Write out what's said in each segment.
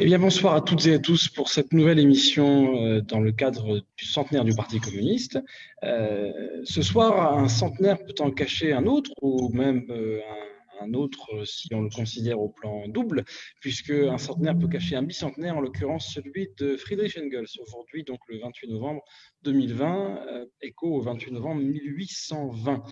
Eh bien, bonsoir à toutes et à tous pour cette nouvelle émission euh, dans le cadre du centenaire du Parti communiste. Euh, ce soir, un centenaire peut en cacher un autre ou même euh, un un autre si on le considère au plan double, puisque un centenaire peut cacher un bicentenaire, en l'occurrence celui de Friedrich Engels, aujourd'hui donc le 28 novembre 2020, euh, écho au 28 novembre 1820.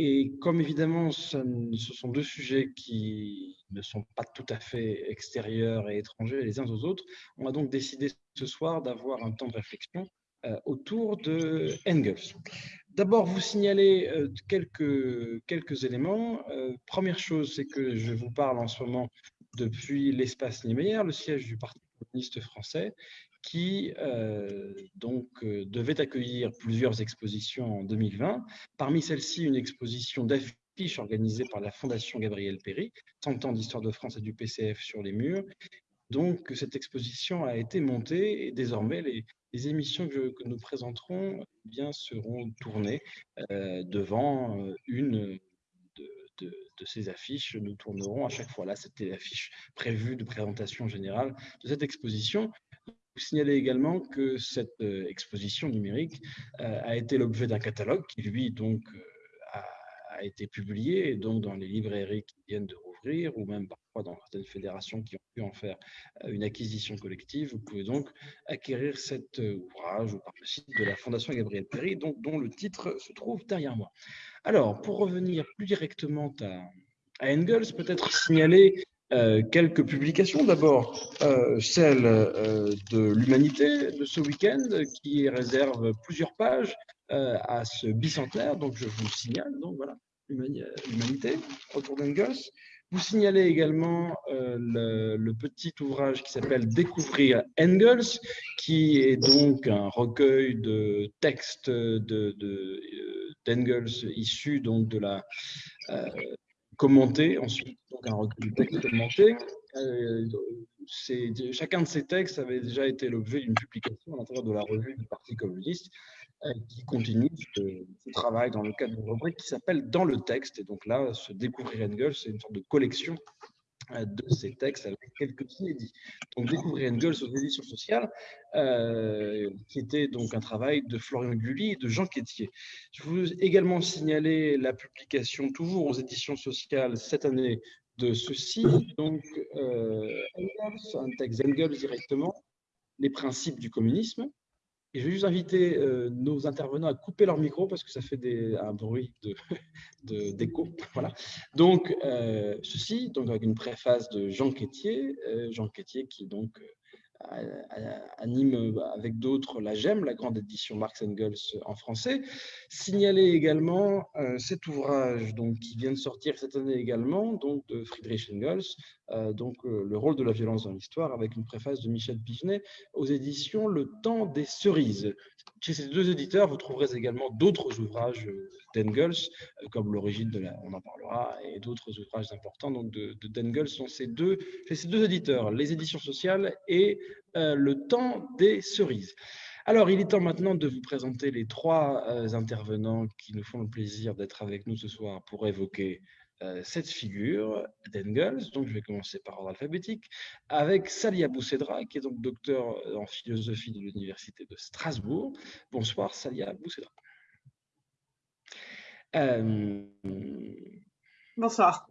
Et comme évidemment ce sont deux sujets qui ne sont pas tout à fait extérieurs et étrangers les uns aux autres, on a donc décidé ce soir d'avoir un temps de réflexion euh, autour de Engels. D'abord, vous signaler euh, quelques, quelques éléments. Euh, première chose, c'est que je vous parle en ce moment depuis l'espace Niemeyer, le siège du Parti communiste français, qui euh, donc devait accueillir plusieurs expositions en 2020. Parmi celles-ci, une exposition d'affiches organisée par la Fondation Gabriel Péry, 100 ans d'histoire de France et du PCF sur les murs. Donc, cette exposition a été montée et désormais, les, émissions que, nous présenterons eh bien, seront tournées euh, devant euh, une de, ces affiches. Nous tournerons à chaque fois. Là, c'était l'affiche prévue de présentation générale de cette exposition. Vous signalez également que cette euh, exposition numérique a été l'objet d'un catalogue qui, lui, donc, a, a, été publié donc dans les librairies qui viennent de rouvrir ou même dans certaines fédérations qui ont pu en faire euh, une acquisition collective. Vous pouvez donc acquérir cet euh, ouvrage par le site de la Fondation Gabriel Péry, dont, dont le titre se trouve derrière moi. Alors, pour revenir plus directement à, Engels, peut-être signaler euh, quelques publications. D'abord, celle de l'Humanité de ce week-end, qui réserve plusieurs pages à ce bicentenaire. Donc, je vous signale, donc voilà, l'Humanité autour d'Engels. Vous signalez également euh, le, petit ouvrage qui s'appelle Découvrir Engels, qui est donc un recueil de textes d'Engels de, euh, issus donc de la euh, commenté, ensuite donc un recueil de textes commentés. chacun de ces textes avait déjà été l'objet d'une publication à l'intérieur de la revue du Parti communiste euh, qui continue ce, travail dans le cadre d'une rubrique qui s'appelle Dans le texte. Et donc là, se découvrir Engels, c'est une sorte de collection euh, de ces textes avec quelques inédits. Donc découvrir Engels aux éditions sociales, euh, qui était donc un travail de Florian Gulli et de Jean Quétier. Je vous également signaler la publication toujours aux éditions sociales cette année de ceci, donc Engels, un texte Engels directement, les principes du communisme, et je vais juste inviter euh, nos intervenants à couper leur micro parce que ça fait un bruit d'écho. Donc, euh, ceci, donc avec une préface de Jean Quétier, euh, Jean Quétier qui donc anime avec d'autres la GEM, la grande édition Marx Engels en français. Signaler également cet ouvrage donc, qui vient de sortir cette année également, donc de Friedrich Engels, euh, donc euh, le rôle de la violence dans l'histoire, avec une préface de Michel Pigenet aux éditions Le Temps des Cerises. Chez ces deux éditeurs, vous trouverez également d'autres ouvrages euh, d'Engels, comme L'origine de la, on en parlera, et d'autres ouvrages importants donc de, d'Engels sont ces deux, ces deux éditeurs, les éditions sociales et Le Temps des Cerises. Alors, il est temps maintenant de vous présenter les trois intervenants qui nous font le plaisir d'être avec nous ce soir pour évoquer euh, cette figure d'Engels, donc je vais commencer par ordre alphabétique, avec Salia Boussedra, qui est donc docteur en philosophie de l'Université de Strasbourg. Bonsoir Salia Boussedra. Euh, Bonsoir.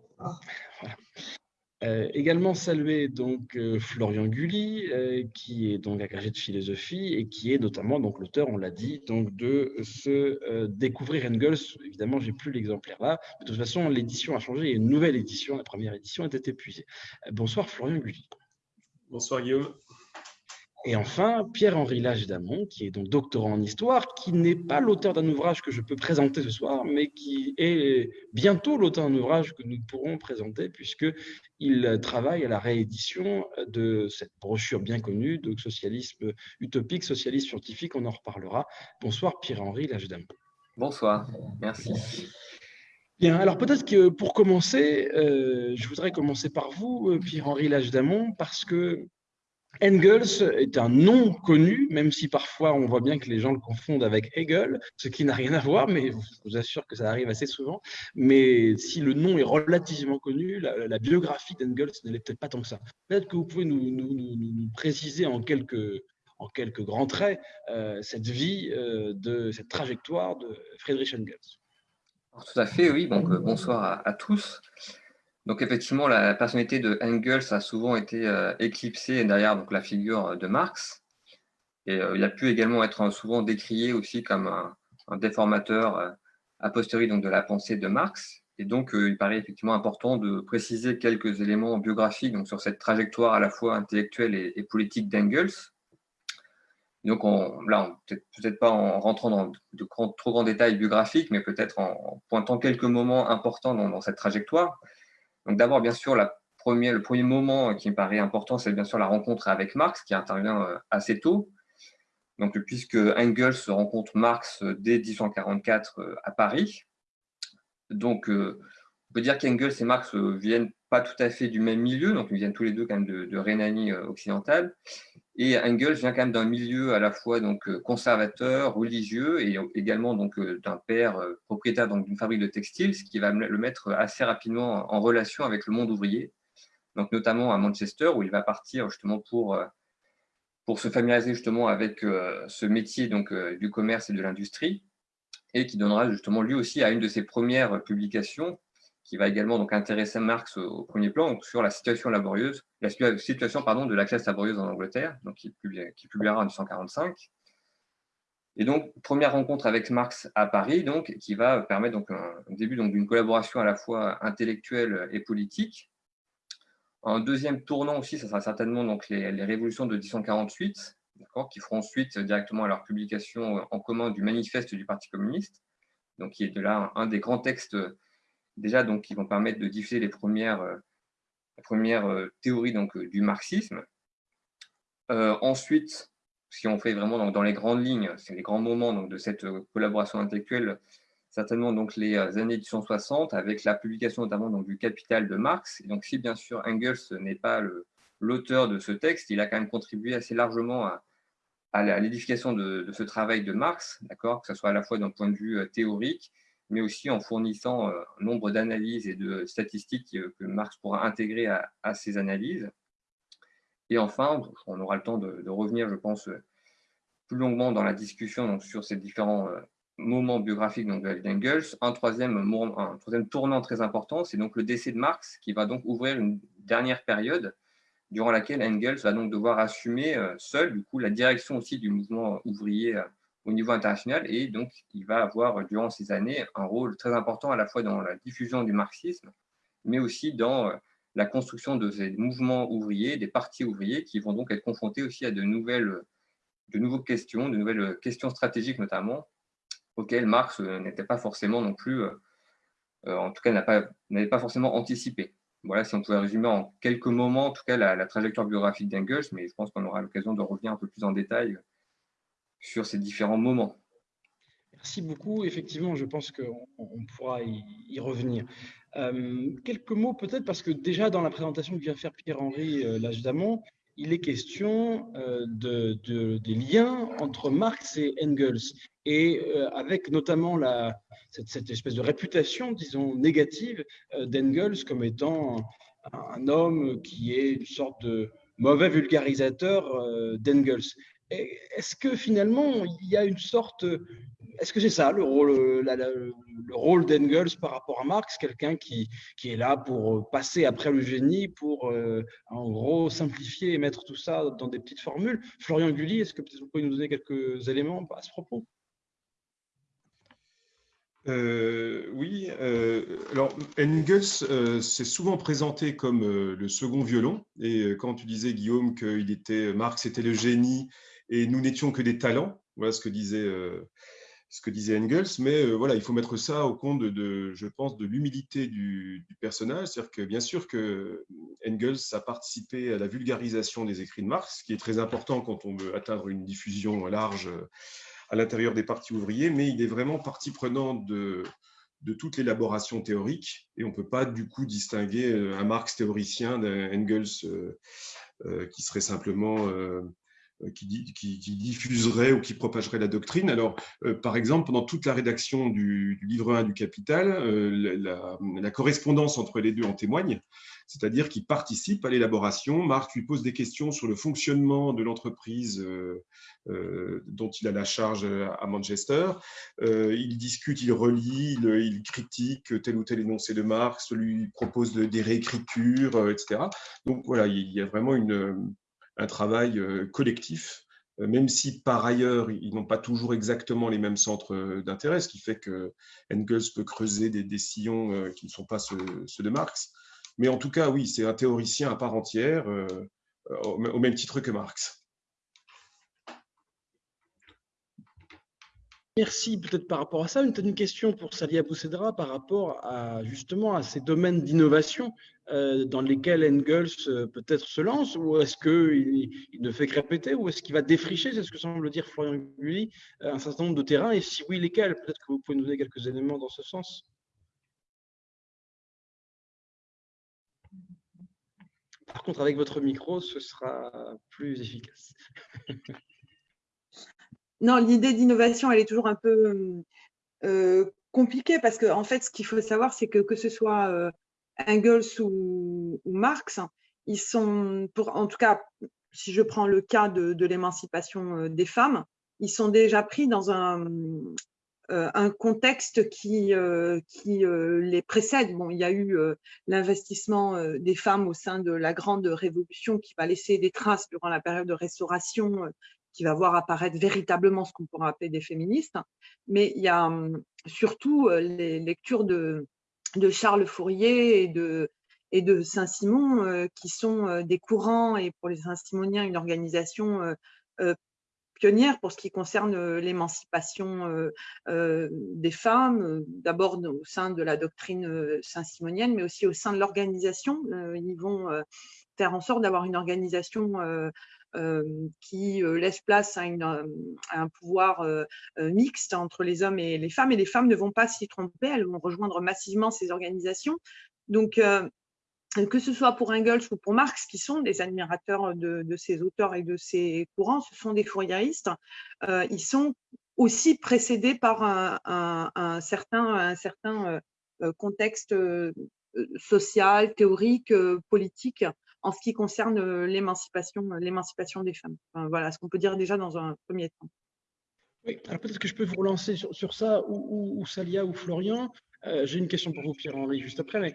Euh, également saluer donc euh, Florian Gulli, euh, qui est donc agrégé de philosophie et qui est notamment donc l'auteur, on l'a dit, donc de ce découvrir Engels. Évidemment, j'ai plus l'exemplaire là. de toute façon, l'édition a changé. A une nouvelle édition. La première édition était épuisée. bonsoir Florian Gulli. Bonsoir Guillaume. Et enfin, Pierre-Henri Lage d'Amont, qui est donc doctorant en histoire, qui n'est pas l'auteur d'un ouvrage que je peux présenter ce soir, mais qui est bientôt l'auteur d'un ouvrage que nous pourrons présenter, puisqu'il travaille à la réédition de cette brochure bien connue de socialisme utopique, socialisme scientifique, on en reparlera. Bonsoir Pierre-Henri Lage d'Amont. Bonsoir, merci. Bien, alors peut-être que pour commencer, euh, je voudrais commencer par vous, Pierre-Henri Lage d'Amont, parce que Engels est un nom connu, même si parfois on voit bien que les gens le confondent avec Hegel, ce qui n'a rien à voir, mais je vous assure que ça arrive assez souvent. Mais si le nom est relativement connu, la, biographie d'Engels ne l'est peut-être pas tant que ça. Peut-être que vous pouvez nous, préciser en quelques, grands traits euh, cette vie, euh, cette trajectoire de Friedrich Engels. tout à fait, oui. Euh, bonsoir à tous. Donc effectivement, la personnalité de Engels a souvent été euh, éclipsée derrière donc, la figure de Marx. Et euh, il a pu également être souvent décrié aussi comme un, déformateur euh, a posteriori donc, de la pensée de Marx. Et donc, il paraît effectivement important de préciser quelques éléments biographiques donc, sur cette trajectoire à la fois intellectuelle et, politique d'Engels. Donc là, peut-être pas en rentrant dans de trop grands détails biographiques, mais peut-être en, pointant quelques moments importants dans cette trajectoire. D'abord, bien sûr, le premier moment qui me paraît important, c'est bien sûr la rencontre avec Marx, qui intervient euh, assez tôt. Donc, puisque Engels rencontre Marx euh, dès 1844 euh, à Paris. Donc, on peut dire qu'Engels et Marx viennent pas tout à fait du même milieu, donc ils viennent tous les deux quand même de, Rhénanie occidentale. Et Engels vient quand même d'un milieu à la fois donc conservateur, religieux, et également d'un père propriétaire d'une fabrique de textiles, ce qui va le mettre assez rapidement en relation avec le monde ouvrier, donc notamment à Manchester où il va partir justement pour pour se familiariser justement avec ce métier donc du commerce et de l'industrie, et qui donnera justement lui aussi à une de ses premières publications qui va également donc intéresser Marx au, premier plan sur la situation laborieuse, la situation pardon, de la classe laborieuse en Angleterre, donc qui, qui publiera en 1845. Et donc, première rencontre avec Marx à Paris, donc, qui va permettre donc, un, début d'une collaboration à la fois intellectuelle et politique. Un deuxième tournant aussi, ce sera certainement donc, les, les révolutions de 1848, qui feront suite directement à leur publication en commun du manifeste du Parti communiste, donc qui est de là un des grands textes déjà donc, qui vont permettre de diffuser les premières, euh, premières euh, théories donc, euh, du marxisme. ensuite, si on fait vraiment dans, les grandes lignes, c'est les grands moments donc, de cette collaboration intellectuelle, certainement donc les années 1860 avec la publication notamment donc, du Capital de Marx. Et donc si bien sûr Engels n'est pas l'auteur de ce texte, il a quand même contribué assez largement à, l'édification de, de, ce travail de Marx, que ce soit à la fois d'un point de vue théorique, mais aussi en fournissant euh, un nombre d'analyses et de statistiques que Marx pourra intégrer à, ces analyses. Et enfin, on aura le temps de, revenir, je pense, plus longuement dans la discussion donc, sur ces différents euh, moments biographiques d'Engels. Un troisième, un troisième tournant très important, c'est donc le décès de Marx, qui va donc ouvrir une dernière période durant laquelle Engels va donc devoir assumer euh, seul du coup, la direction aussi du mouvement ouvrier au niveau international et donc il va avoir durant ces années un rôle très important à la fois dans la diffusion du marxisme, mais aussi dans euh, la construction de ces mouvements ouvriers, des partis ouvriers qui vont donc être confrontés aussi à de nouvelles, de nouvelles questions, de nouvelles questions stratégiques notamment, auxquelles Marx euh, n'était pas forcément non plus, euh, en tout cas n'avait pas, forcément anticipé. Voilà, si on pouvait résumer en quelques moments, en tout cas, la, la trajectoire biographique d'Engels, mais je pense qu'on aura l'occasion de revenir un peu plus en détail sur ces différents moments. Merci beaucoup. Effectivement, je pense qu'on pourra y, revenir. Euh, quelques mots peut-être, parce que déjà dans la présentation que vient faire Pierre-Henri euh, d'Amont, il est question euh, de, des liens entre Marx et Engels, et euh, avec notamment cette, espèce de réputation, disons, négative d'Engels comme étant un, homme qui est une sorte de mauvais vulgarisateur d'Engels. Est-ce que finalement, il y a une sorte. Est-ce que c'est ça le rôle, le rôle d'Engels par rapport à Marx Quelqu'un qui, qui, est là pour passer après le génie, pour euh, en gros simplifier et mettre tout ça dans des petites formules? Florian Gulli, est-ce que vous pouvez nous donner quelques éléments à ce propos? Euh, oui, euh, alors Engels s'est souvent présenté comme le second violon. Et quand tu disais, Guillaume, qu'il était Marx était le génie et nous n'étions que des talents. Voilà ce que disait, euh, ce que disait Engels. Mais euh, voilà, il faut mettre ça au compte de, je pense, de l'humilité du, personnage. C'est-à-dire que bien sûr que Engels a participé à la vulgarisation des écrits de Marx, ce qui est très important quand on veut atteindre une diffusion large à l'intérieur des partis ouvriers, mais il est vraiment partie prenante de, toute l'élaboration théorique et on ne peut pas du coup distinguer euh, un Marx théoricien d'un Engels qui serait simplement euh, qui, diffuserait ou qui propagerait la doctrine. Alors, euh, par exemple, pendant toute la rédaction du, livre 1 du Capital, euh, la, correspondance entre les deux en témoigne, c'est-à-dire qu'il participe à l'élaboration. Marc lui pose des questions sur le fonctionnement de l'entreprise dont il a la charge à Manchester. il discute, il relit, il, critique tel ou tel énoncé de Marx, lui propose des réécritures, etc. Donc voilà, il y a vraiment une un travail euh, collectif, euh, même si par ailleurs, ils n'ont pas toujours exactement les mêmes centres euh, d'intérêt, ce qui fait que Engels peut creuser des, sillons qui ne sont pas ceux, de Marx. Mais en tout cas, oui, c'est un théoricien à part entière, au même titre que Marx. Merci. Peut-être par rapport à ça, une, question pour Salia Boussedra par rapport à justement à ces domaines d'innovation dans lesquels Engels euh, peut-être se lance, ou est-ce qu'il il ne fait que répéter, ou est-ce qu'il va défricher, c'est ce que semble dire Florian Gulli, euh, un certain nombre de terrains, et si oui, lesquels? Peut-être que vous pouvez nous donner quelques éléments dans ce sens. Par contre, avec votre micro, ce sera plus efficace. non, l'idée d'innovation, elle est toujours un peu euh, compliquée parce qu'en en fait, ce qu'il faut savoir, c'est que que ce soit euh, Engels ou, Marx, ils sont, en tout cas, si je prends le cas de, l'émancipation euh, des femmes, ils sont déjà pris dans un, un contexte qui, qui les précède. Bon, il y a eu l'investissement des femmes au sein de la grande révolution qui va laisser des traces durant la période de restauration qui va voir apparaître véritablement ce qu'on pourrait appeler des féministes. Mais il y a hum, surtout euh, les lectures de, de Charles Fourier et de, Saint-Simon, euh, qui sont euh, des courants, et pour les Saint-Simoniens, une organisation pionnière pour ce qui concerne l'émancipation des femmes, d'abord au sein de la doctrine saint-simonienne, mais aussi au sein de l'organisation. ils vont faire en sorte d'avoir une organisation euh, qui euh, laisse place à, euh, un pouvoir mixte entre les hommes et les femmes. Et les femmes ne vont pas s'y tromper, elles vont rejoindre massivement ces organisations. Donc, que ce soit pour Engels ou pour Marx, qui sont des admirateurs de, ces auteurs et de ces courants, ce sont des fourriéristes. ils sont aussi précédés par un, certain, un certain contexte social, théorique, politique en ce qui concerne l'émancipation, des femmes. voilà ce qu'on peut dire déjà dans un premier temps. Peut-être que je peux vous relancer sur, ça, ou, Salia ou Florian? Euh, j'ai une question pour vous, Pierre-Henri, juste après, mais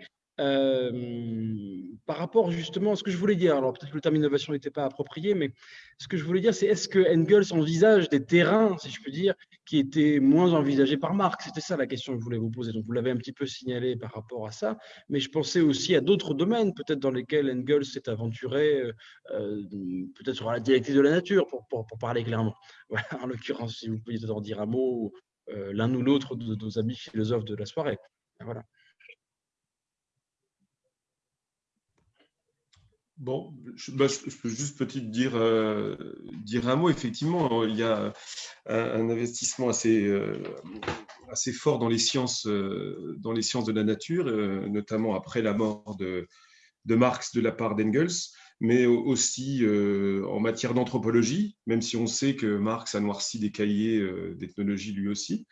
par rapport justement à ce que je voulais dire, alors peut-être que le terme innovation n'était pas approprié, mais ce que je voulais dire, c'est est-ce que Engels envisage des terrains, si je puis dire, qui étaient moins envisagés par Marx C'était ça la question que je voulais vous poser. Donc vous l'avez un petit peu signalé par rapport à ça, mais je pensais aussi à d'autres domaines, peut-être dans lesquels Engels s'est aventuré, euh, euh, peut-être sur la dialectique de la nature, pour, pour, parler clairement. Voilà, en l'occurrence, si vous pouviez en dire un mot, l'un ou l'autre de nos amis philosophes de la soirée. Voilà. Bon, bah, je, peux juste peut-être dire, euh, dire un mot. Effectivement, il y a un, investissement assez, euh, assez fort dans les, sciences, euh, dans les sciences de la nature, notamment après la mort de, de Marx de la part d'Engels, mais aussi en matière d'anthropologie, même si on sait que Marx a noirci des cahiers d'ethnologie lui aussi.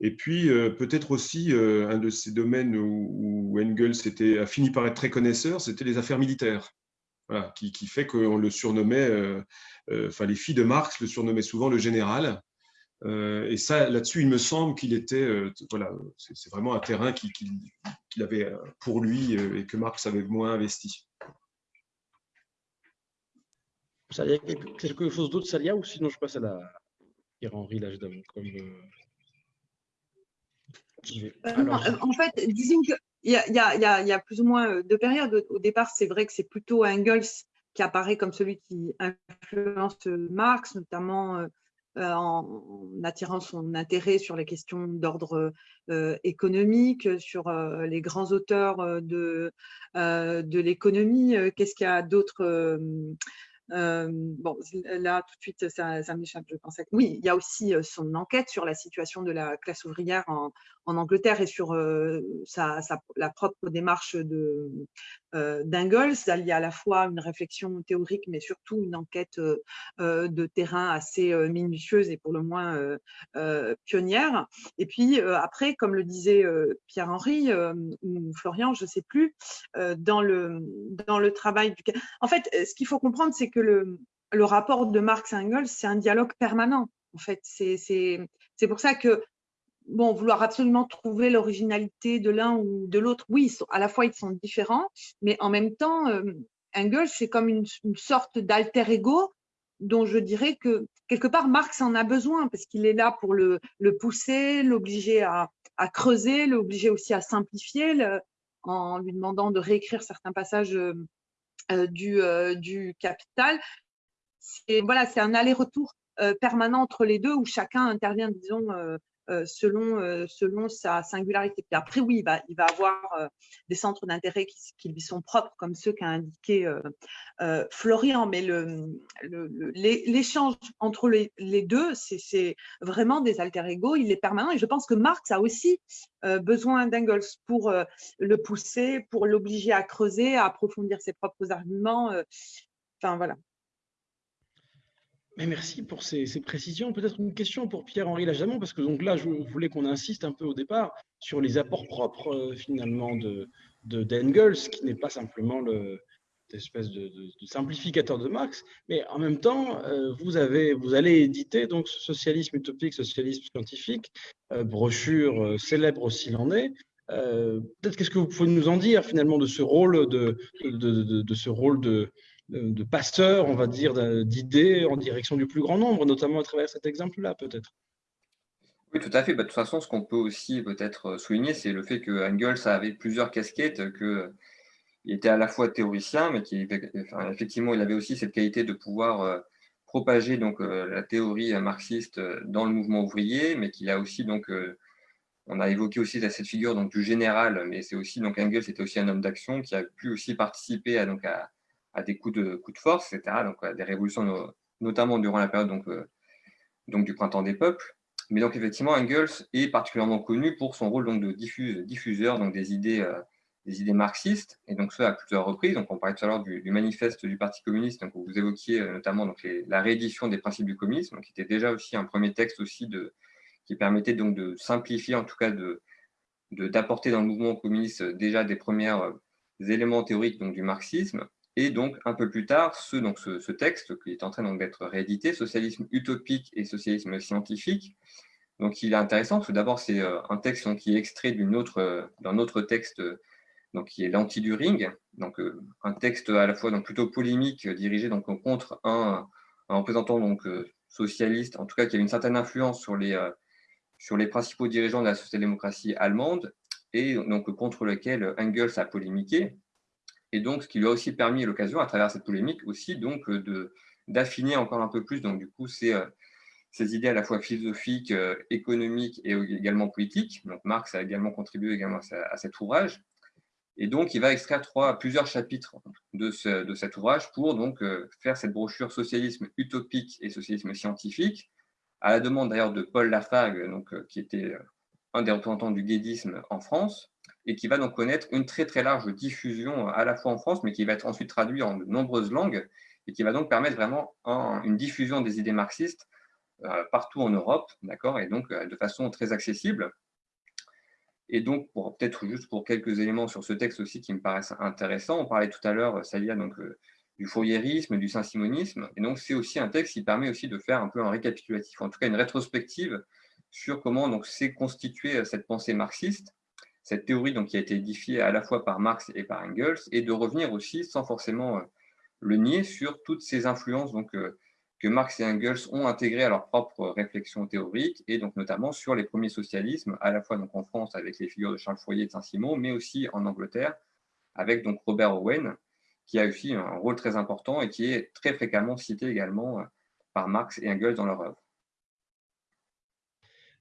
Et puis, peut-être aussi, un de ces domaines où, Engels a fini par être très connaisseur, c'était les affaires militaires qui, fait qu'on le surnommait, euh, euh, enfin les filles de Marx le surnommaient souvent le général. Euh, et ça, là-dessus, il me semble qu'il était, voilà, c'est vraiment un terrain qu'il avait pour lui et que Marx avait moins investi. Ça y a quelque chose d'autre, Salia, ou sinon je passe à la Pierre-Henri l'âge d'avant comme... en fait, disons que il y, a, plus ou moins euh, deux périodes. Au départ, c'est vrai que c'est plutôt Engels qui apparaît comme celui qui influence Marx, notamment euh, euh, en, attirant son intérêt sur les questions d'ordre économique, sur les grands auteurs de, de l'économie. Qu'est-ce qu'il y a d'autre Bon, là, tout de suite, ça, m'échappe, je pense. Oui, il y a aussi son enquête sur la situation de la classe ouvrière en, Angleterre et sur sa, la propre démarche de, d'Ingalls. Il y a à la fois une réflexion théorique, mais surtout une enquête de terrain assez minutieuse et pour le moins pionnière. Et puis, après, comme le disait Pierre-Henri ou Florian, je ne sais plus, dans, le, dans le travail du... En fait, ce qu'il faut comprendre, c'est que le, le rapport de Marx Engels, c'est un dialogue permanent. En fait, c'est pour ça que bon, vouloir absolument trouver l'originalité de l'un ou de l'autre, oui, à la fois ils sont différents, mais en même temps, euh, Engels, c'est comme une, sorte d'alter ego dont je dirais que quelque part Marx en a besoin parce qu'il est là pour le, le pousser, l'obliger à, creuser, l'obliger aussi à simplifier en lui demandant de réécrire certains passages euh, euh, du, du capital. Voilà, c'est un aller-retour permanent entre les deux où chacun intervient, disons, selon, selon sa singularité. Après, oui, il va, avoir des centres d'intérêt qui, lui sont propres, comme ceux qu'a indiqué Florian, mais l'échange le, entre les, les deux, c'est vraiment des alter ego, il est permanent. Et je pense que Marx a aussi besoin d'Engels pour le pousser, pour l'obliger à creuser, à approfondir ses propres arguments. Enfin, voilà. Mais merci pour ces, précisions. Peut-être une question pour Pierre-Henri Lajamon, parce que donc là, je voulais qu'on insiste un peu au départ sur les apports propres euh, finalement de d'Engels, qui n'est pas simplement le espèce de, simplificateur de Marx, mais en même temps, euh, vous allez éditer donc Socialisme utopique, socialisme scientifique, euh, brochure célèbre aussi l'en est. Peut-être qu'est-ce que vous pouvez nous en dire finalement de ce rôle de, de ce rôle de de passeurs, on va dire, d'idées en direction du plus grand nombre, notamment à travers cet exemple-là, peut-être. Oui, tout à fait. Bah, de toute façon, ce qu'on peut aussi peut-être souligner, c'est le fait que Engels avait plusieurs casquettes, qu'il était à la fois théoricien, mais qui, effectivement, il avait aussi cette qualité de pouvoir euh, propager donc euh, la théorie marxiste dans le mouvement ouvrier, mais qu'il a aussi donc euh, on a évoqué aussi cette figure donc du général, mais c'est aussi donc Engels était aussi un homme d'action qui a pu aussi participer à, donc à, à des coups de, coups de force, etc., donc à des révolutions, notamment durant la période donc, euh, donc, du printemps des peuples. Mais donc effectivement, Engels est particulièrement connu pour son rôle donc, de diffuseur donc, des, idées, euh, des idées marxistes, et donc ça à plusieurs reprises. Donc on parlait tout à l'heure du, manifeste du Parti communiste, donc où vous évoquiez euh, notamment donc, la réédition des principes du communisme, qui était déjà aussi un premier texte aussi de, qui permettait donc de simplifier, en tout cas de d'apporter dans le mouvement communiste déjà des premiers éléments théoriques donc, du marxisme. Et donc, un peu plus tard, ce, donc, ce, texte qui est en train d'être réédité, Socialisme utopique et socialisme scientifique, donc il est intéressant parce que d'abord, c'est euh, un texte qui est extrait d'un autre, autre texte donc, qui est l'anti du ring, donc euh, un texte à la fois donc, plutôt polémique, dirigé donc, contre un, représentant donc, euh, socialiste, en tout cas qui a une certaine influence sur les, sur les principaux dirigeants de la social-démocratie allemande, et donc contre lequel Engels a polémiqué et donc ce qui lui a aussi permis l'occasion, à travers cette polémique, aussi donc euh, d'affiner encore un peu plus donc du coup ces, euh, ces idées à la fois philosophiques, euh, économiques et également politiques. Donc Marx a également contribué également à, cet ouvrage. Et donc, il va extraire plusieurs chapitres de, ce, de cet ouvrage pour donc faire cette brochure Socialisme utopique et socialisme scientifique, à la demande d'ailleurs de Paul Lafargue, donc, qui était un des représentants du guédisme en France, et qui va donc connaître une très très large diffusion à la fois en France, mais qui va être ensuite traduit en de nombreuses langues, et qui va donc permettre vraiment une diffusion des idées marxistes euh, partout en Europe, d'accord, et donc euh, de façon très accessible. Et donc, peut-être juste pour quelques éléments sur ce texte aussi qui me paraissent intéressants, on parlait tout à l'heure, y donc euh, du fourriérisme, du saint-simonisme, et donc c'est aussi un texte qui permet aussi de faire un peu un récapitulatif, en tout cas une rétrospective sur comment s'est constituée cette pensée marxiste, cette théorie donc, qui a été édifiée à la fois par Marx et par Engels, et de revenir aussi, sans forcément euh, le nier, sur toutes ces influences donc, euh, que Marx et Engels ont intégrées à leur propre réflexion théorique, et donc notamment sur les premiers socialismes, à la fois donc, en France avec les figures de Charles Fourier et de Saint-Simon, mais aussi en Angleterre avec donc, Robert Owen, qui a aussi un rôle très important et qui est très fréquemment cité également euh, par Marx et Engels dans leur œuvre.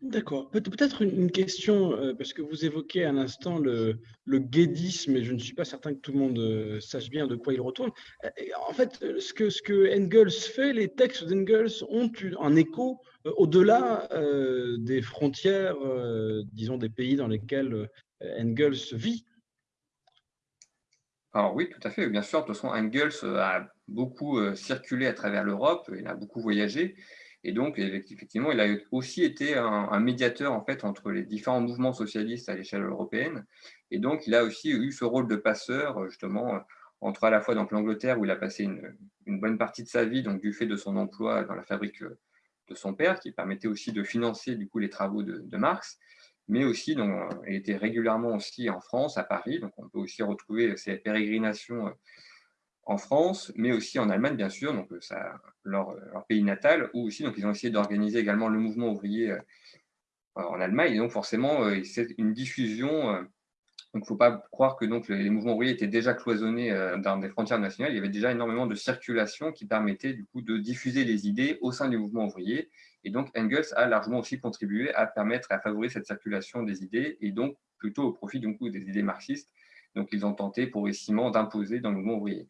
D'accord. Peut-être une question, euh, parce que vous évoquez à l'instant le, le guédisme, et je ne suis pas certain que tout le monde euh, sache bien de quoi il retourne. Euh, en fait, ce que, ce que Engels fait, les textes d'Engels ont un écho au-delà des frontières, disons, des pays dans lesquels Engels vit. Alors oui, tout à fait. Bien sûr, de toute façon, Engels a beaucoup circulé à travers l'Europe, il a beaucoup voyagé. Et donc, effectivement, il a aussi été un, médiateur en fait entre les différents mouvements socialistes à l'échelle européenne. Et donc, il a aussi eu ce rôle de passeur, justement, entre à la fois l'Angleterre, où il a passé une, bonne partie de sa vie, donc du fait de son emploi dans la fabrique de son père, qui permettait aussi de financer du coup les travaux de, Marx, mais aussi, donc, il était régulièrement aussi en France, à Paris. Donc, on peut aussi retrouver ces pérégrinations en France, mais aussi en Allemagne, bien sûr, donc euh, ça, leur, pays natal, où aussi donc, ils ont essayé d'organiser également le mouvement ouvrier euh, en Allemagne. Et donc, forcément, euh, c'est une diffusion. il ne faut pas croire que donc, les mouvements ouvriers étaient déjà cloisonnés dans des frontières nationales. Il y avait déjà énormément de circulation qui permettait du coup de diffuser les idées au sein du mouvement ouvrier. Et donc, Engels a largement aussi contribué à permettre, à favoriser cette circulation des idées, et donc plutôt au profit du coup, des idées marxistes. Donc, ils ont tenté progressivement d'imposer dans le mouvement ouvrier.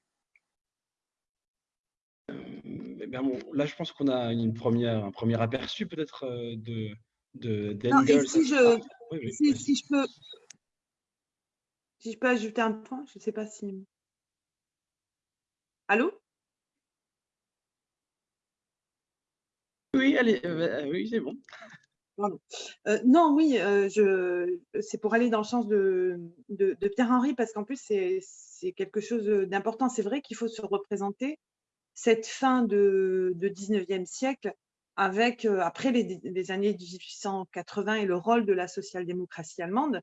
Eh là, je pense qu'on a une première, un premier aperçu peut-être euh, de, de si je, ah, si, je peux, si je peux ajouter un point, je ne sais pas si. Allô? Oui, allez, euh, oui, c'est bon. Euh, non, oui, je, c'est pour aller dans le sens de, de, de Pierre-Henri, parce qu'en plus, c'est quelque chose d'important. C'est vrai qu'il faut se représenter cette fin de, de 19e siècle avec, euh, après les, années 1880 et le rôle de la social-démocratie allemande,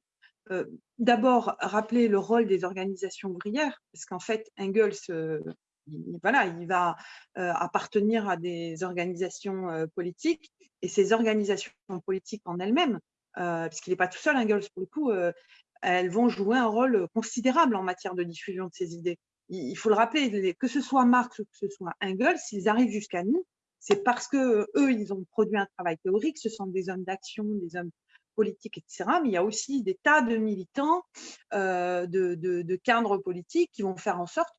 euh, d'abord rappeler le rôle des organisations ouvrières, parce qu'en fait, Engels, euh, il, voilà, il va appartenir à des organisations politiques, et ces organisations politiques en elles-mêmes, puisqu'il n'est pas tout seul, Engels, pour le coup, elles vont jouer un rôle considérable en matière de diffusion de ces idées il faut le rappeler, que ce soit Marx ou que ce soit Engels, s'ils arrivent jusqu'à nous, c'est parce que eux, ils ont produit un travail théorique, ce sont des hommes d'action, des hommes politiques, etc. Mais il y a aussi des tas de militants, euh, de, cadres politiques qui vont faire en sorte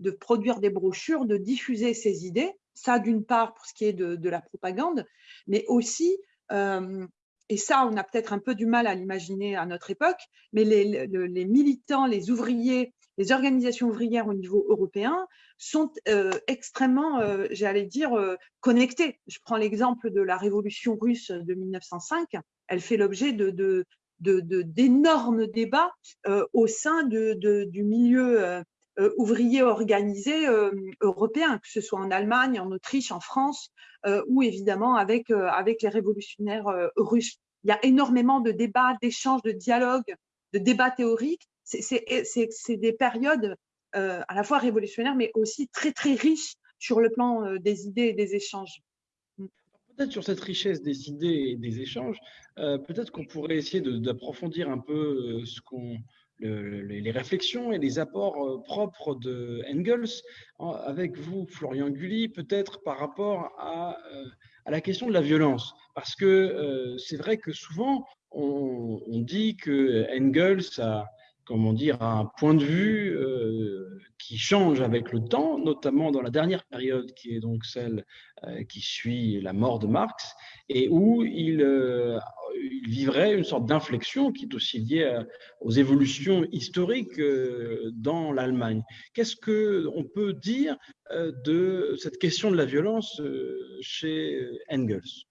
de produire des brochures, de diffuser ces idées, ça d'une part pour ce qui est de, la propagande, mais aussi euh, et ça, on a peut-être un peu du mal à l'imaginer à notre époque, mais les, militants, les ouvriers, les organisations ouvrières au niveau européen sont euh, extrêmement, euh, j'allais dire, euh, connectés. Je prends l'exemple de la révolution russe de 1905. Elle fait l'objet d'énormes débats au sein du milieu ouvrier organisé européen, que ce soit en Allemagne, en Autriche, en France, ou évidemment avec les révolutionnaires russes. Il y a énormément de débats, d'échanges, de dialogues, de débats théoriques c'est des périodes euh, à la fois révolutionnaires, mais aussi très, très riches sur le plan euh, des idées et des échanges. Mm. Peut-être sur cette richesse des idées et des échanges, euh, peut-être qu'on pourrait essayer d'approfondir un peu ce les réflexions et les apports propres de Engels avec vous, Florian Gulli, peut-être par rapport à, la question de la violence. Parce que c'est vrai que souvent, on, dit que Engels a, comment dire, un point de vue euh, qui change avec le temps, notamment dans la dernière période qui est donc celle euh, qui suit la mort de Marx, et où il, euh, il vivrait une sorte d'inflexion qui est aussi liée aux évolutions historiques dans l'Allemagne. Qu'est-ce qu'on peut dire de cette question de la violence chez Engels?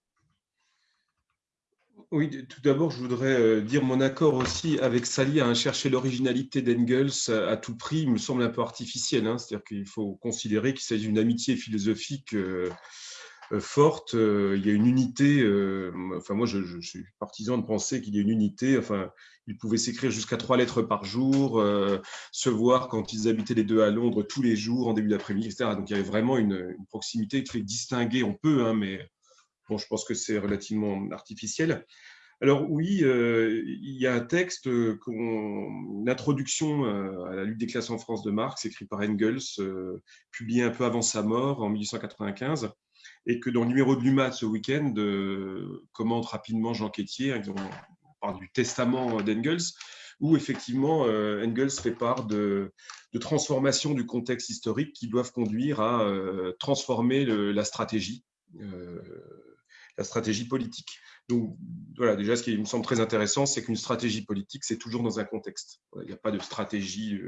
Oui, tout d'abord, je voudrais euh, dire mon accord aussi avec Sally à chercher l'originalité d'Engels à tout prix, il me semble un peu artificiel. Hein. C'est-à-dire qu'il faut considérer qu'il s'agit d'une amitié philosophique euh, euh, forte. Il y a une unité. Enfin, moi, je, suis partisan de penser qu'il y a une unité. Enfin, ils pouvaient s'écrire jusqu'à trois lettres par jour, se voir quand ils habitaient les deux à Londres tous les jours en début d'après-midi, etc. Donc, il y avait vraiment une, proximité qui fait distinguer. On peut, hein, mais Bon, je pense que c'est relativement artificiel. Alors oui, euh, il y a un texte, une introduction euh, à la lutte des classes en France de Marx, écrit par Engels, euh, publié un peu avant sa mort, en 1895. et que dans le numéro de l'UMAT ce week-end, commente rapidement Jean Quétier, hein, on parle du testament d'Engels, où effectivement Engels fait part de, de transformations du contexte historique qui doivent conduire à transformer la stratégie, la stratégie politique. Donc voilà, déjà ce qui me semble très intéressant, c'est qu'une stratégie politique, c'est toujours dans un contexte. Il n'y a pas de stratégie,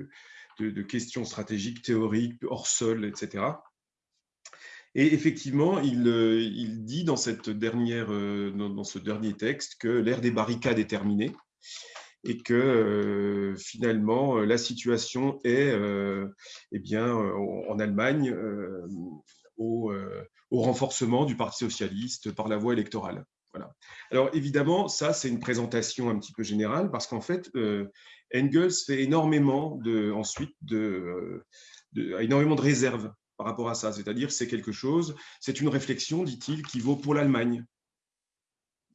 de, questions stratégiques, théoriques, hors sol, etc. Et effectivement, il, il, dit dans, cette dernière, dans, ce dernier texte que l'ère des barricades est terminée et que finalement la situation est eh bien, en Allemagne au, au, renforcement du Parti socialiste par la voie électorale. Voilà. Alors évidemment, ça c'est une présentation un petit peu générale parce qu'en fait, Engels fait énormément de, ensuite de, de, énormément de réserves par rapport à ça. C'est-à-dire c'est quelque chose, c'est une réflexion, dit-il, qui vaut pour l'Allemagne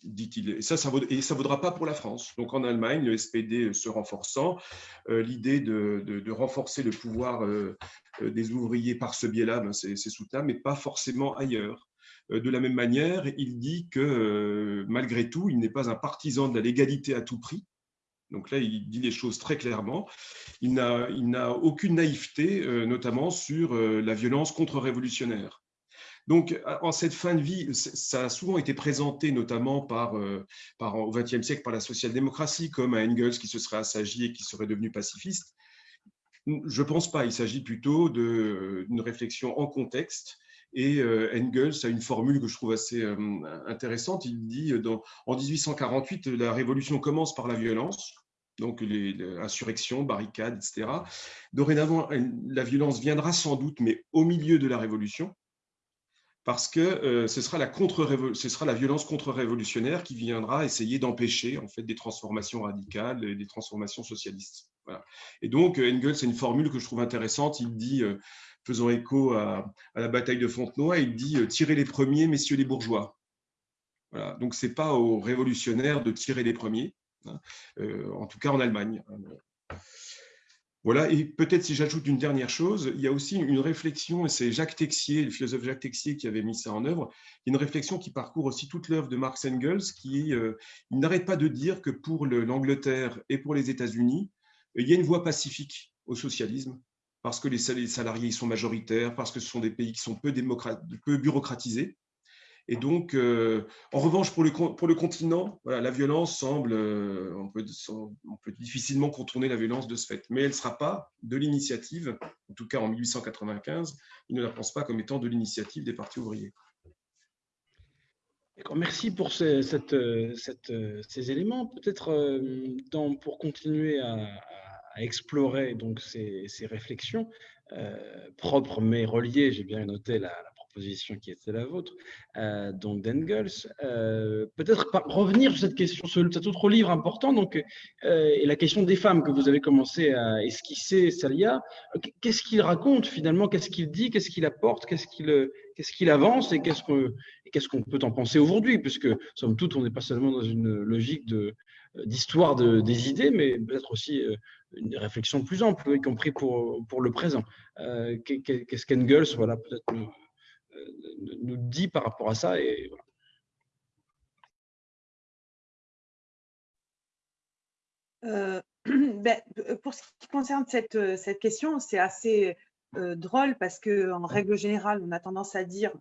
dit-il. Et ça, ça ne vaudra pas pour la France. Donc en Allemagne, le SPD se renforçant, euh, l'idée de, renforcer le pouvoir euh, euh, des ouvriers par ce biais-là, ben, c'est soutenable, mais pas forcément ailleurs. De la même manière, il dit que malgré tout, il n'est pas un partisan de la légalité à tout prix. Donc là, il dit les choses très clairement. Il n'a aucune naïveté, notamment sur la violence contre-révolutionnaire. Donc, en cette fin de vie, ça a souvent été présenté, notamment euh, au XXe siècle par la social-démocratie, comme un Engels qui se serait assagi et qui serait devenu pacifiste. Je ne pense pas. Il s'agit plutôt d'une réflexion en contexte. Et euh, Engels a une formule que je trouve assez euh, intéressante. Il dit en 1848, la révolution commence par la violence donc les, insurrections, barricades, etc. Dorénavant, la violence viendra sans doute, mais au milieu de la révolution parce que euh, ce, sera la ce violence contre-révolutionnaire qui viendra essayer d'empêcher en fait des transformations radicales, et des transformations socialistes. Et donc Engels, c'est une formule que je trouve intéressante. Il dit, euh, faisant écho à, la bataille de Fontenoy, il dit euh, tirez les premiers, messieurs les bourgeois. Donc c'est pas aux révolutionnaires de tirer les premiers, hein, en tout cas en Allemagne. Voilà, et peut-être si j'ajoute une dernière chose, il y a aussi une réflexion, et c'est Jacques Texier, le philosophe Jacques Texier qui avait mis ça en œuvre, une réflexion qui parcourt aussi toute l'œuvre de Marx Engels, qui euh, n'arrête pas de dire que pour l'Angleterre et pour les États-Unis, il y a une voie pacifique au socialisme, parce que les salariés sont majoritaires, parce que ce sont des pays qui sont peu bureaucratisés, et donc, euh, en revanche, pour le, pour le continent, voilà, la violence semble, euh, on, peut, on, peut, difficilement contourner la violence de ce fait, mais elle ne sera pas de l'initiative, en tout cas en 1895, il ne la pense pas comme étant de l'initiative des partis ouvriers. Merci pour ces, éléments. Peut-être euh, pour continuer à, explorer donc ces, ces réflexions propres mais reliées, j'ai bien noté la, la position qui était la vôtre, euh, donc d'Engels. Euh, peut-être revenir sur cette question, sur cet autre livre important, donc, euh, et la question des femmes que vous avez commencé à esquisser, Salia. Qu'est-ce qu'il raconte finalement? Qu'est-ce qu'il dit? Qu'est-ce qu'il apporte? Qu'est-ce qu'il qu'est-ce qu'il avance? Et qu'est-ce qu'on qu'est-ce peut en penser aujourd'hui? Puisque, somme toute, on n'est pas seulement dans une logique d'histoire de, des idées, mais peut-être aussi une réflexion plus ample, y compris pour, pour le présent. Qu'est-ce qu'Engels, voilà, peut-être nous dit par rapport à ça. Euh, ben, pour ce qui concerne cette, question, c'est assez euh, drôle parce qu'en règle générale, on a tendance à dire,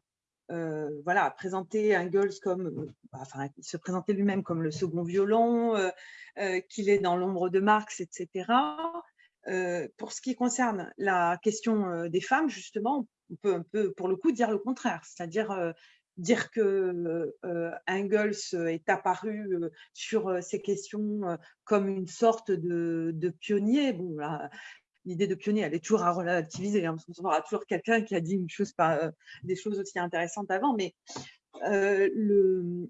euh, voilà, à présenter Engels comme, enfin, se présentait lui-même comme le second violon, qu'il est dans l'ombre de Marx, etc. pour ce qui concerne la question des femmes, justement, on peut un peu, pour le coup, dire le contraire, c'est-à-dire euh, dire que euh, Engels est apparu euh, sur ces questions comme une sorte de, pionnier. Bon, l'idée de pionnier, elle est toujours à relativiser. Hein, parce qu'on aura toujours quelqu'un qui a dit une chose, pas, des choses aussi intéressantes avant, mais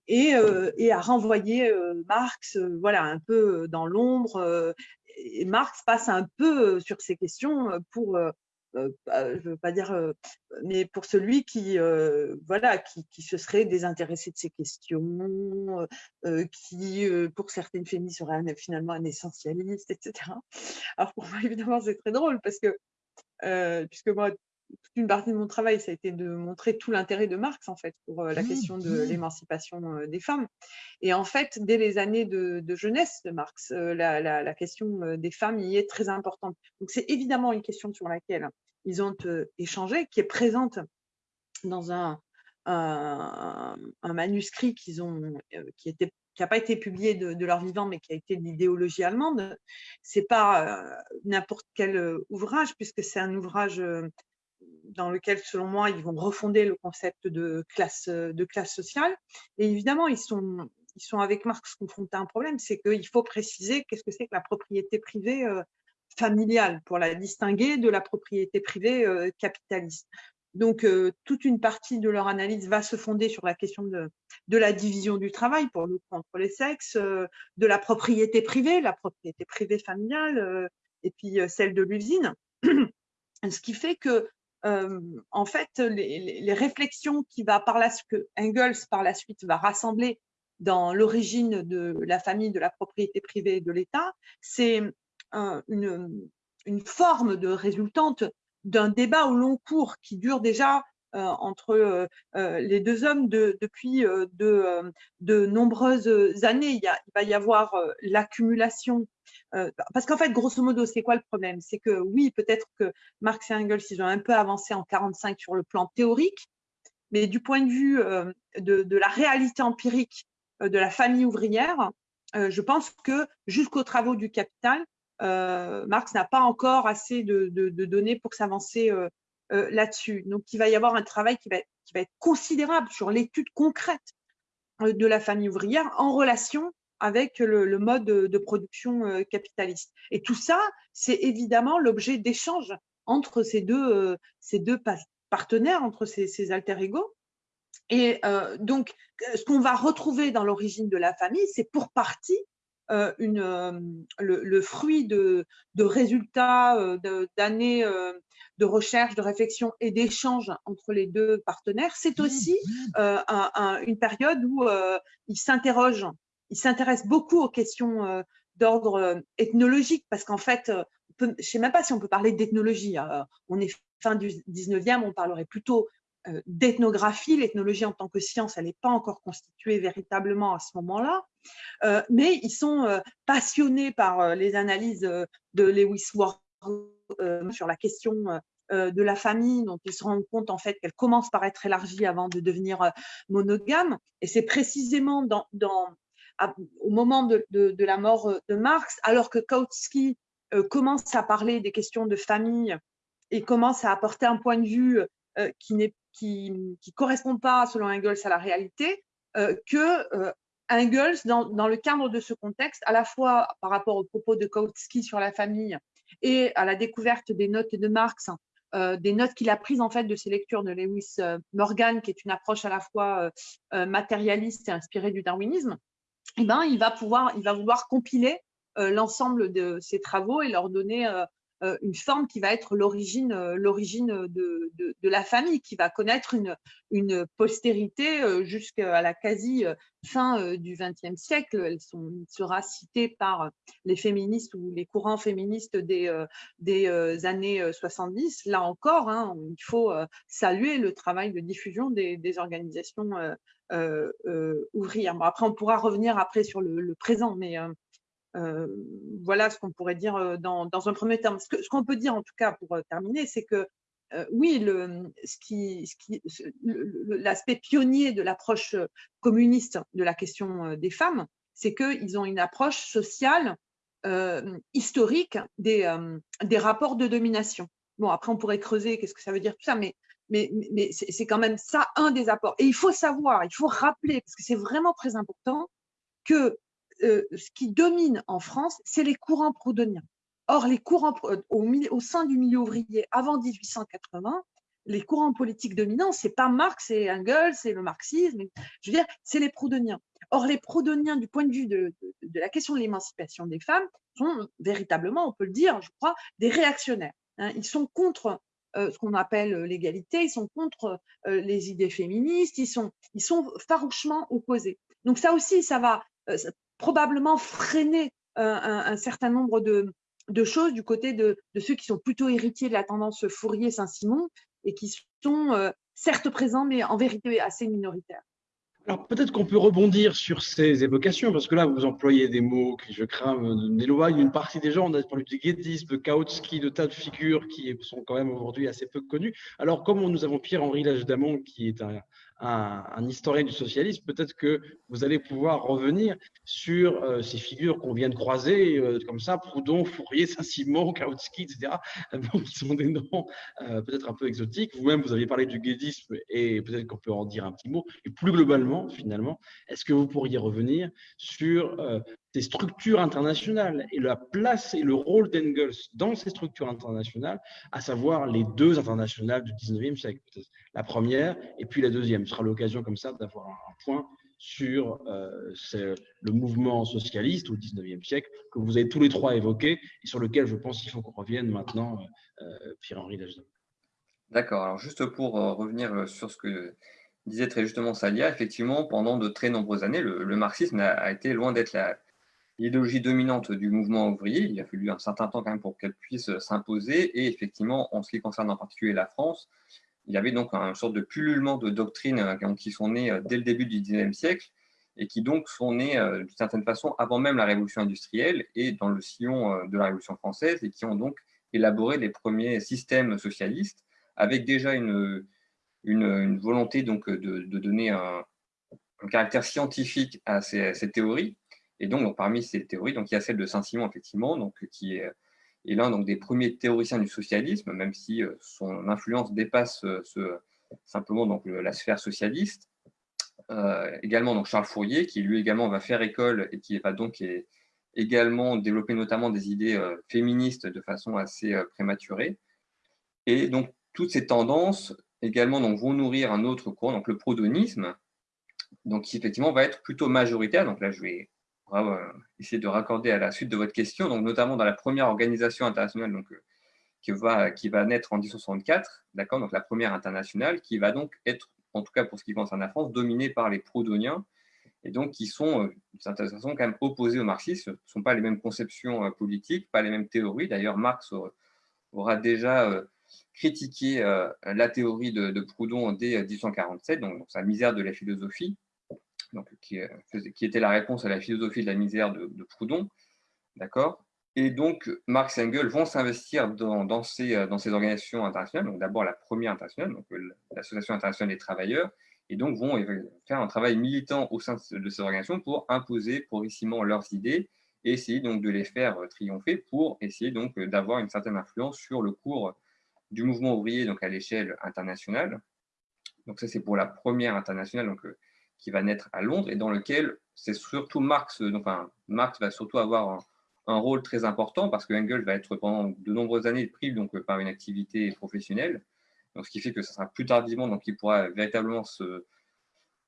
et, et, à renvoyer Marx, voilà, un peu dans l'ombre. et Marx passe un peu sur ces questions pour euh, je veux pas dire, euh, mais pour celui qui, euh, voilà, qui, se serait désintéressé de ces questions, qui, pour certaines féministes, serait finalement un essentialiste, etc. Alors pour moi, évidemment, c'est très drôle parce que, puisque moi, toute une partie de mon travail, ça a été de montrer tout l'intérêt de Marx, en fait, pour la question de l'émancipation des femmes. Et en fait, dès les années de, jeunesse de Marx, la, la, question des femmes y est très importante. Donc, c'est évidemment une question sur laquelle ils ont échangé, qui est présente dans un, un, manuscrit qu'ils ont, qui était qui n'a pas été publié de, leur vivant, mais qui a été l'idéologie allemande. C'est pas n'importe quel ouvrage, puisque c'est un ouvrage dans lequel, selon moi, ils vont refonder le concept de classe, de classe sociale. Et évidemment, ils sont, ils sont avec Marx confrontés à un problème, c'est qu'il faut préciser qu'est-ce que c'est que la propriété privée familiale pour la distinguer de la propriété privée capitaliste. Donc, euh, toute une partie de leur analyse va se fonder sur la question de, la division du travail, pour le entre les sexes, euh, de la propriété privée, la propriété privée familiale, euh, et puis celle de l'usine. Ce qui fait que, en fait, les, réflexions qui va par la, que Engels, par la suite, va rassembler dans l'origine de la famille, de la propriété privée et de l'État, c'est une, forme de résultante d'un débat au long cours qui dure déjà entre euh, euh, les deux hommes depuis de, de, nombreuses années. Il, va y avoir l'accumulation. parce qu'en fait, grosso modo, c'est quoi le problème? C'est que oui, peut-être que Marx et Engels, ils ont un peu avancé en 45 sur le plan théorique, mais du point de vue de, de, la réalité empirique de la famille ouvrière, je pense que jusqu'aux travaux du Capital, euh, Marx n'a pas encore assez de, données pour s'avancer euh, euh, là-dessus. Donc, il va y avoir un travail qui va, être considérable sur l'étude concrète de la famille ouvrière en relation avec le, mode de, production capitaliste. Et tout ça, c'est évidemment l'objet d'échanges entre ces deux, ces deux partenaires, entre ces, ces alter ego. Et donc, ce qu'on va retrouver dans l'origine de la famille, c'est pour partie euh, une, euh, le, fruit de, résultats euh, d'années de recherche, de réflexion et d'échange entre les deux partenaires, c'est mmh, aussi une période où ils s'interrogent, ils s'intéressent beaucoup aux questions d'ordre ethnologique, parce qu'en fait, je ne sais même pas si on peut parler d'ethnologie. on est fin du 19e, on parlerait plutôt euh, d'ethnographie. L'ethnologie en tant que science, elle n'est pas encore constituée véritablement à ce moment-là, euh, mais ils sont euh, passionnés par les analyses de Lewis Ward sur la question de la famille, dont ils se rendent compte en fait qu'elle commence par être élargie avant de devenir monogame. Et c'est précisément dans, au moment de, la mort de Marx, alors que Kautsky commence à parler des questions de famille et commence à apporter un point de vue qui n'est qui ne correspond pas, selon Engels, à la réalité, euh, que euh, Engels, dans, dans, le cadre de ce contexte, à la fois par rapport aux propos de Kautsky sur la famille et à la découverte des notes de Marx, euh, des notes qu'il a prises en fait de ses lectures de Lewis Morgan, qui est une approche à la fois matérialiste et inspirée du darwinisme, eh ben, il va pouvoir, il va vouloir compiler l'ensemble de ses travaux et leur donner euh, une forme qui va être l'origine euh, de, de, la famille, qui va connaître une, une postérité euh, jusqu'à la quasi fin du XXe siècle. Elle sera citée par les féministes ou les courants féministes des, des années 70. Là encore, hein, il faut saluer le travail de diffusion des, organisations ouvrières. Après, on pourra revenir après sur le, le présent, mais euh, voilà ce qu'on pourrait dire dans, un premier terme. Ce qu'on peut dire en tout cas pour terminer, c'est que oui, l'aspect pionnier de l'approche communiste de la question des femmes, c'est qu'ils ont une approche sociale historique des, des rapports de domination. Bon, après, on pourrait creuser qu'est-ce que ça veut dire tout ça, mais, mais, mais c'est quand même ça un des apports. Et il faut savoir, il faut rappeler, parce que c'est vraiment très important, que euh, ce qui domine en France, c'est les courants proudhoniens. Or, les courants euh, au, sein du milieu ouvrier avant 1880, les courants politiques dominants, c'est pas Marx et Engels, c'est le marxisme, je veux dire, c'est les proudhoniens. Or, les proudhoniens, du point de vue de, la question de l'émancipation des femmes, sont véritablement, on peut le dire, je crois, des réactionnaires. Hein. Ils sont contre euh, ce qu'on appelle l'égalité, ils sont contre les idées féministes, ils sont, ils sont farouchement opposés. Donc ça aussi, ça va, probablement freiner euh, un, certain nombre de, choses du côté de, ceux qui sont plutôt héritiers de la tendance Fourier-Saint-Simon, et qui sont certes présents, mais en vérité assez minoritaires. Alors peut-être qu'on peut rebondir sur ces évocations, parce que là, vous employez des mots qui, je crains, n'éloignent une partie des gens. On a parlé de guédisme, de Kautsky, de tas de figures qui sont quand même aujourd'hui assez peu connues. Alors, comme nous avons Pierre-Henri Lage-Damon, qui est un, un, historien du socialisme, peut-être que vous allez pouvoir revenir sur euh, ces figures qu'on vient de croiser, euh, comme ça, Proudhon, Fourier, Saint-Simon, Kautsky, etc., qui sont des noms euh, peut-être un peu exotiques. Vous-même, vous aviez parlé du guédisme et peut-être qu'on peut en dire un petit mot. Et plus globalement, finalement, est-ce que vous pourriez revenir sur ces structures internationales et la place et le rôle d'Engels dans ces structures internationales, à savoir les deux internationales du 19e siècle, la première et puis la deuxième. Ce sera l'occasion comme ça d'avoir un point sur euh, le mouvement socialiste au 19e siècle que vous avez tous les trois évoqué et sur lequel je pense qu'il faut qu'on revienne maintenant, euh, euh, Pierre-Henri Lagedan. D'accord. Alors juste pour revenir sur ce que disait très justement Salia, effectivement, pendant de très nombreuses années, le, marxisme a, été loin d'être la, l'idéologie dominante du mouvement ouvrier. Il a fallu un certain temps quand même pour qu'elle puisse s'imposer. Et effectivement, en ce qui concerne en particulier la France, il y avait donc une sorte de pullulement de doctrines euh, qui sont nées euh, dès le début du XIXe siècle et qui donc sont nées euh, d'une certaine façon avant même la révolution industrielle et dans le sillon de la révolution française et qui ont donc élaboré les premiers systèmes socialistes avec déjà une, une, volonté donc de, donner un, caractère scientifique à ces théories et donc, parmi ces théories, donc, il y a celle de Saint-Simon, effectivement, donc, qui est, l'un donc, des premiers théoriciens du socialisme, même si euh, son influence dépasse euh, ce, simplement donc, la sphère socialiste. Euh, également donc, Charles Fourier, qui lui également va faire école et qui va donc également développer notamment des idées féministes de façon assez prématurée. Et donc, toutes ces tendances également donc, vont nourrir un autre courant, donc le prodonisme, donc qui effectivement va être plutôt majoritaire. Donc là, je vais euh, essayer de raccorder à la suite de votre question, donc notamment dans la première organisation internationale donc, euh, qui, va, qui va naître en 1964, d'accord, donc la première internationale, qui va donc être, en tout cas pour ce qui concerne la France, dominée par les prodoniens, et donc qui sont, euh, d'une certaine façon, quand même opposés au marxisme. Ce ne sont pas les mêmes conceptions politiques, pas les mêmes théories. D'ailleurs, Marx aura déjà critiqué la théorie de, Proudhon dès 1847, donc sa misère de la philosophie, donc, qui, euh, qui, était la réponse à la philosophie de la misère de, Proudhon. D'accord? Et donc, Marx et Engels vont s'investir dans, dans, ces, euh, dans ces organisations internationales. Donc, d'abord la première internationale, donc euh, l'Association internationale des travailleurs, et donc vont faire un travail militant au sein de ces organisations pour imposer progressivement leurs idées et essayer donc de les faire triompher pour essayer donc d'avoir une certaine influence sur le cours du mouvement ouvrier donc à l'échelle internationale. Donc ça c'est pour la première internationale donc qui va naître à Londres et dans lequel c'est surtout Marx, enfin, Marx va surtout avoir un, rôle très important parce que Engels va être pendant de nombreuses années pris donc, par une activité professionnelle. Donc, ce qui fait que ce sera plus tardivement donc, il pourra véritablement se,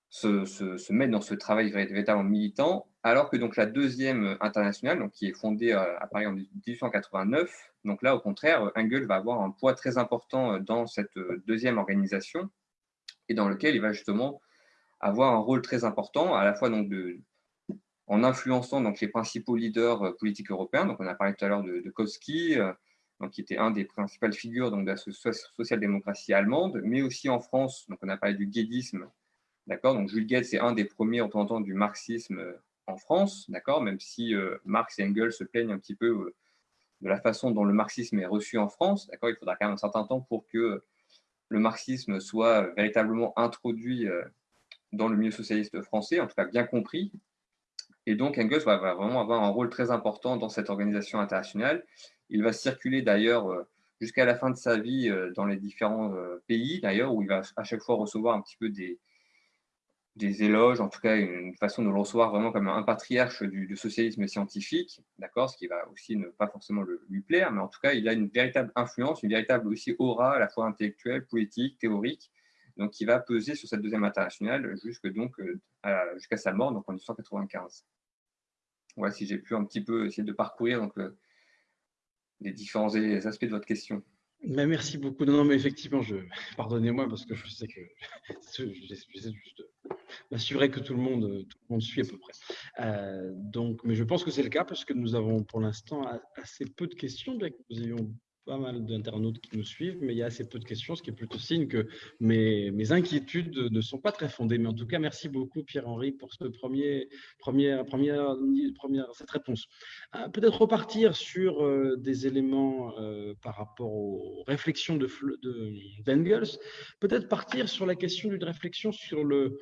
se, se, mettre dans ce travail véritablement militant, alors que donc, la deuxième internationale, donc, qui est fondée euh, à Paris en 1889, donc là, au contraire, Engels va avoir un poids très important dans cette deuxième organisation et dans lequel il va justement avoir un rôle très important, à la fois donc en influençant donc, les principaux leaders euh, politiques européens. Donc, on a parlé tout à l'heure de, de euh, donc, qui était un des principales figures donc, de la social-démocratie allemande, mais aussi en France, donc, on a parlé du guédisme. Donc, Jules Gued, c'est un des premiers représentants du marxisme euh, en France, même si Marx et Engels se plaignent un petit peu de la façon dont le marxisme est reçu en France. Il faudra quand même un certain temps pour que le marxisme soit véritablement introduit dans le milieu socialiste français, en tout cas bien compris. Et donc Engels va, vraiment avoir un rôle très important dans cette organisation internationale. Il va circuler d'ailleurs euh, jusqu'à la fin de sa vie euh, dans les différents euh, pays, d'ailleurs, où il va à chaque fois recevoir un petit peu des, des éloges, en tout cas une façon de le recevoir vraiment comme un patriarche du, socialisme scientifique, d'accord, ce qui va aussi ne pas forcément lui plaire, mais en tout cas il a une véritable influence, une véritable aussi aura à la fois intellectuelle, politique, théorique, donc qui va peser sur cette deuxième internationale euh, jusqu'à sa mort, donc en 1995. Voilà, si j'ai pu un petit peu essayer de parcourir donc, euh, les différents aspects de votre question. Merci beaucoup. Non, mais effectivement, je... pardonnez-moi parce que je sais que j'essaie juste m'assurer que tout le monde tout le monde suit à peu près. Euh, donc, mais je pense que c'est le cas parce que nous avons pour l'instant assez peu de questions, bien que nous ayons pas mal d'internautes qui nous suivent, mais il y a assez peu de questions, ce qui est plutôt signe que mes, inquiétudes ne sont pas très fondées. Mais en tout cas, merci beaucoup Pierre-Henri pour ce premier, première, première, première, cette réponse. Euh, peut-être repartir sur euh, des éléments euh, par rapport aux réflexions de, d'Engels. Peut-être partir sur la question d'une réflexion sur le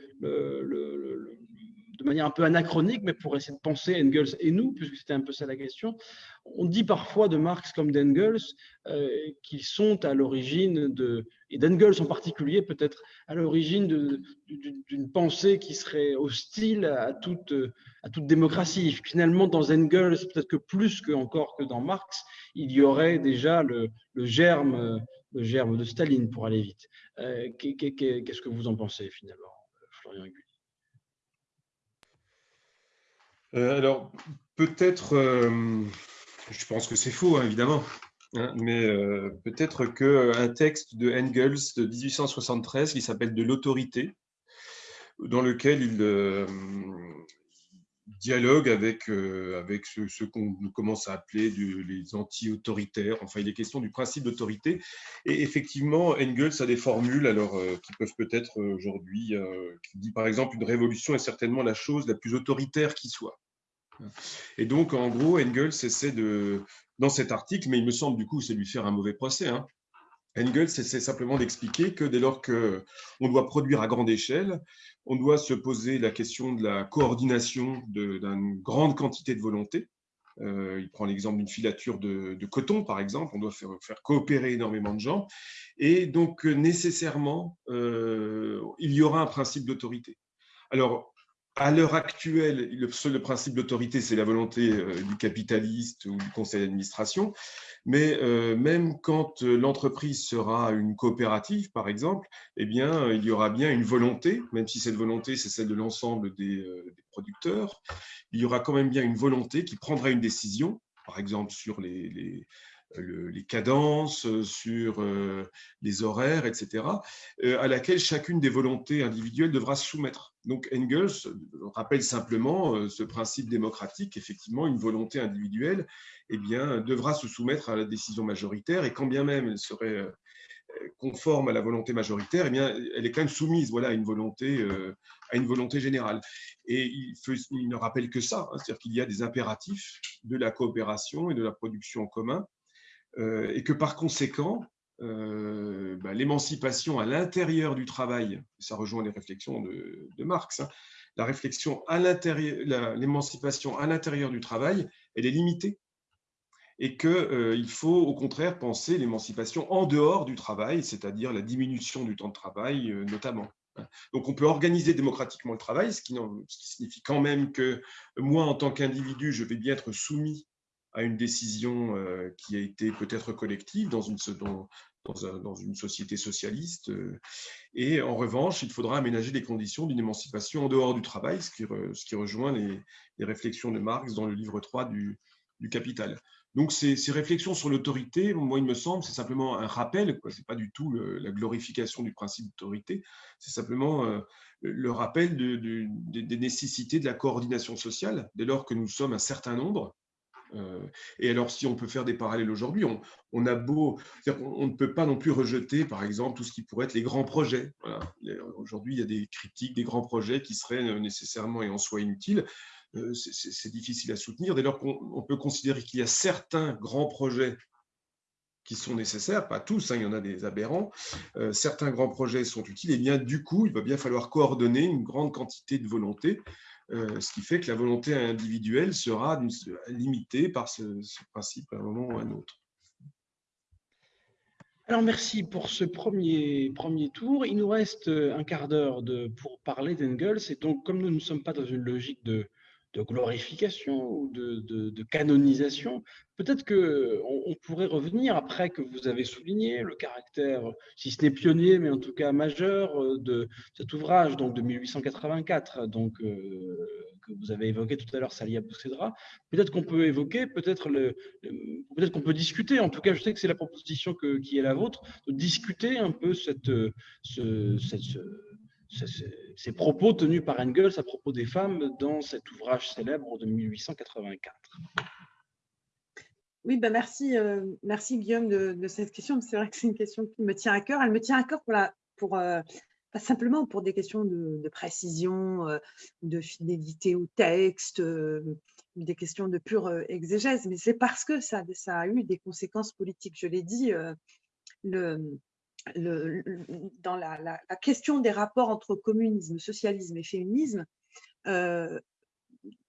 de manière un peu anachronique, mais pour essayer de penser Engels et nous, puisque c'était un peu ça la question. On dit parfois de Marx comme d'Engels euh, qu'ils sont à l'origine de, et d'Engels en particulier, peut-être à l'origine d'une pensée qui serait hostile à toute, à toute démocratie. Finalement, dans Engels, peut-être que plus que encore que dans Marx, il y aurait déjà le, germe, de Staline, pour aller vite. Euh, qu'est-ce que vous en pensez finalement, Florian Aiguille euh, alors, peut-être, euh, je pense que c'est faux, hein, évidemment, hein, mais euh, peut-être qu'un texte de Engels de 1873 qui s'appelle De l'autorité, dans lequel il dialogue avec, avec ce, qu'on commence à appeler les anti-autoritaires. Enfin, il est question du principe d'autorité. Et effectivement, Engels a des formules alors, qui peuvent peut-être aujourd'hui, qui dit par exemple une révolution est certainement la chose la plus autoritaire qui soit. Et donc, en gros, Engels essaie de, dans cet article, mais il me semble du coup c'est lui faire un mauvais procès, hein, Engels essaie simplement d'expliquer que dès lors qu'on doit produire à grande échelle, on doit se poser la question de la coordination d'une grande quantité de volonté. Euh, il prend l'exemple d'une filature de, coton, par exemple. On doit faire, coopérer énormément de gens. Et donc, nécessairement, euh, il y aura un principe d'autorité. Alors, à l'heure actuelle, le, principe d'autorité, c'est la volonté euh, du capitaliste ou du conseil d'administration. Mais euh, même quand euh, l'entreprise sera une coopérative, par exemple, eh bien, il y aura bien une volonté, même si cette volonté, c'est celle de l'ensemble des, producteurs, il y aura quand même bien une volonté qui prendra une décision, par exemple sur les cadences, euh, sur euh, les horaires, etc., euh, à laquelle chacune des volontés individuelles devra se soumettre. Donc Engels rappelle simplement ce principe démocratique, effectivement, une volonté individuelle eh bien, devra se soumettre à la décision majoritaire, et quand bien même elle serait conforme à la volonté majoritaire, eh bien, elle est quand même soumise voilà, à, une volonté, à une volonté générale. Et il, ne rappelle que ça, hein, c'est-à-dire qu'il y a des impératifs de la coopération et de la production en commun et que par conséquent, euh, bah, l'émancipation à l'intérieur du travail, ça rejoint les réflexions de, Marx, hein, la réflexion à l'intérieur, l'émancipation à l'intérieur du travail, elle est limitée et qu'il euh, faut au contraire penser l'émancipation en dehors du travail, c'est-à-dire la diminution du temps de travail notamment. Donc on peut organiser démocratiquement le travail, ce qui signifie quand même que moi, en tant qu'individu, je vais bien être soumis à une décision euh, qui a été peut-être collective dans une, société socialiste. Euh, et en revanche, il faudra aménager des conditions d'une émancipation en dehors du travail, ce qui, rejoint les, les, réflexions de Marx dans le livre 3 du, Capital. Donc ces, réflexions sur l'autorité, moi il me semble, c'est simplement un rappel, ce n'est pas du tout la glorification du principe d'autorité, c'est simplement euh, le rappel de, des nécessités de la coordination sociale, dès lors que nous sommes un certain nombre, et alors, si on peut faire des parallèles aujourd'hui, on, ne peut pas non plus rejeter, par exemple, tout ce qui pourrait être les grands projets. Aujourd'hui, il y a des critiques des grands projets qui seraient euh, nécessairement et en soi inutiles. Euh, c'est difficile à soutenir. Dès lors qu'on peut considérer qu'il y a certains grands projets qui sont nécessaires, pas tous, hein, il y en a des aberrants, certains grands projets sont utiles, et bien du coup, il va bien falloir coordonner une grande quantité de volonté euh, ce qui fait que la volonté individuelle sera limitée par ce, principe à un moment ou à un autre. Alors merci pour ce premier, premier tour. Il nous reste un quart d'heure pour parler d'Engels. Et donc, comme nous ne sommes pas dans une logique de, de glorification ou de, canonisation. Peut-être qu'on on pourrait revenir, après que vous avez souligné le caractère, si ce n'est pionnier, mais en tout cas majeur, de cet ouvrage donc, de 1884, donc, euh, que vous avez évoqué tout à l'heure, Salia Boussedra. Peut-être qu'on peut évoquer, peut-être peut qu'on peut discuter, en tout cas je sais que c'est la proposition qui est la vôtre, de discuter un peu cette, ce, cette, ces propos tenus par Engels à propos des femmes dans cet ouvrage célèbre de 1884. Oui, ben merci, merci Guillaume de, cette question. C'est vrai que c'est une question qui me tient à cœur. Elle me tient à cœur pour, la, pour pas simplement pour des questions de, précision, de fidélité au texte, des questions de pure exégèse, mais c'est parce que ça, ça, a eu des conséquences politiques. Je l'ai dit, le, dans la, question des rapports entre communisme, socialisme et féminisme,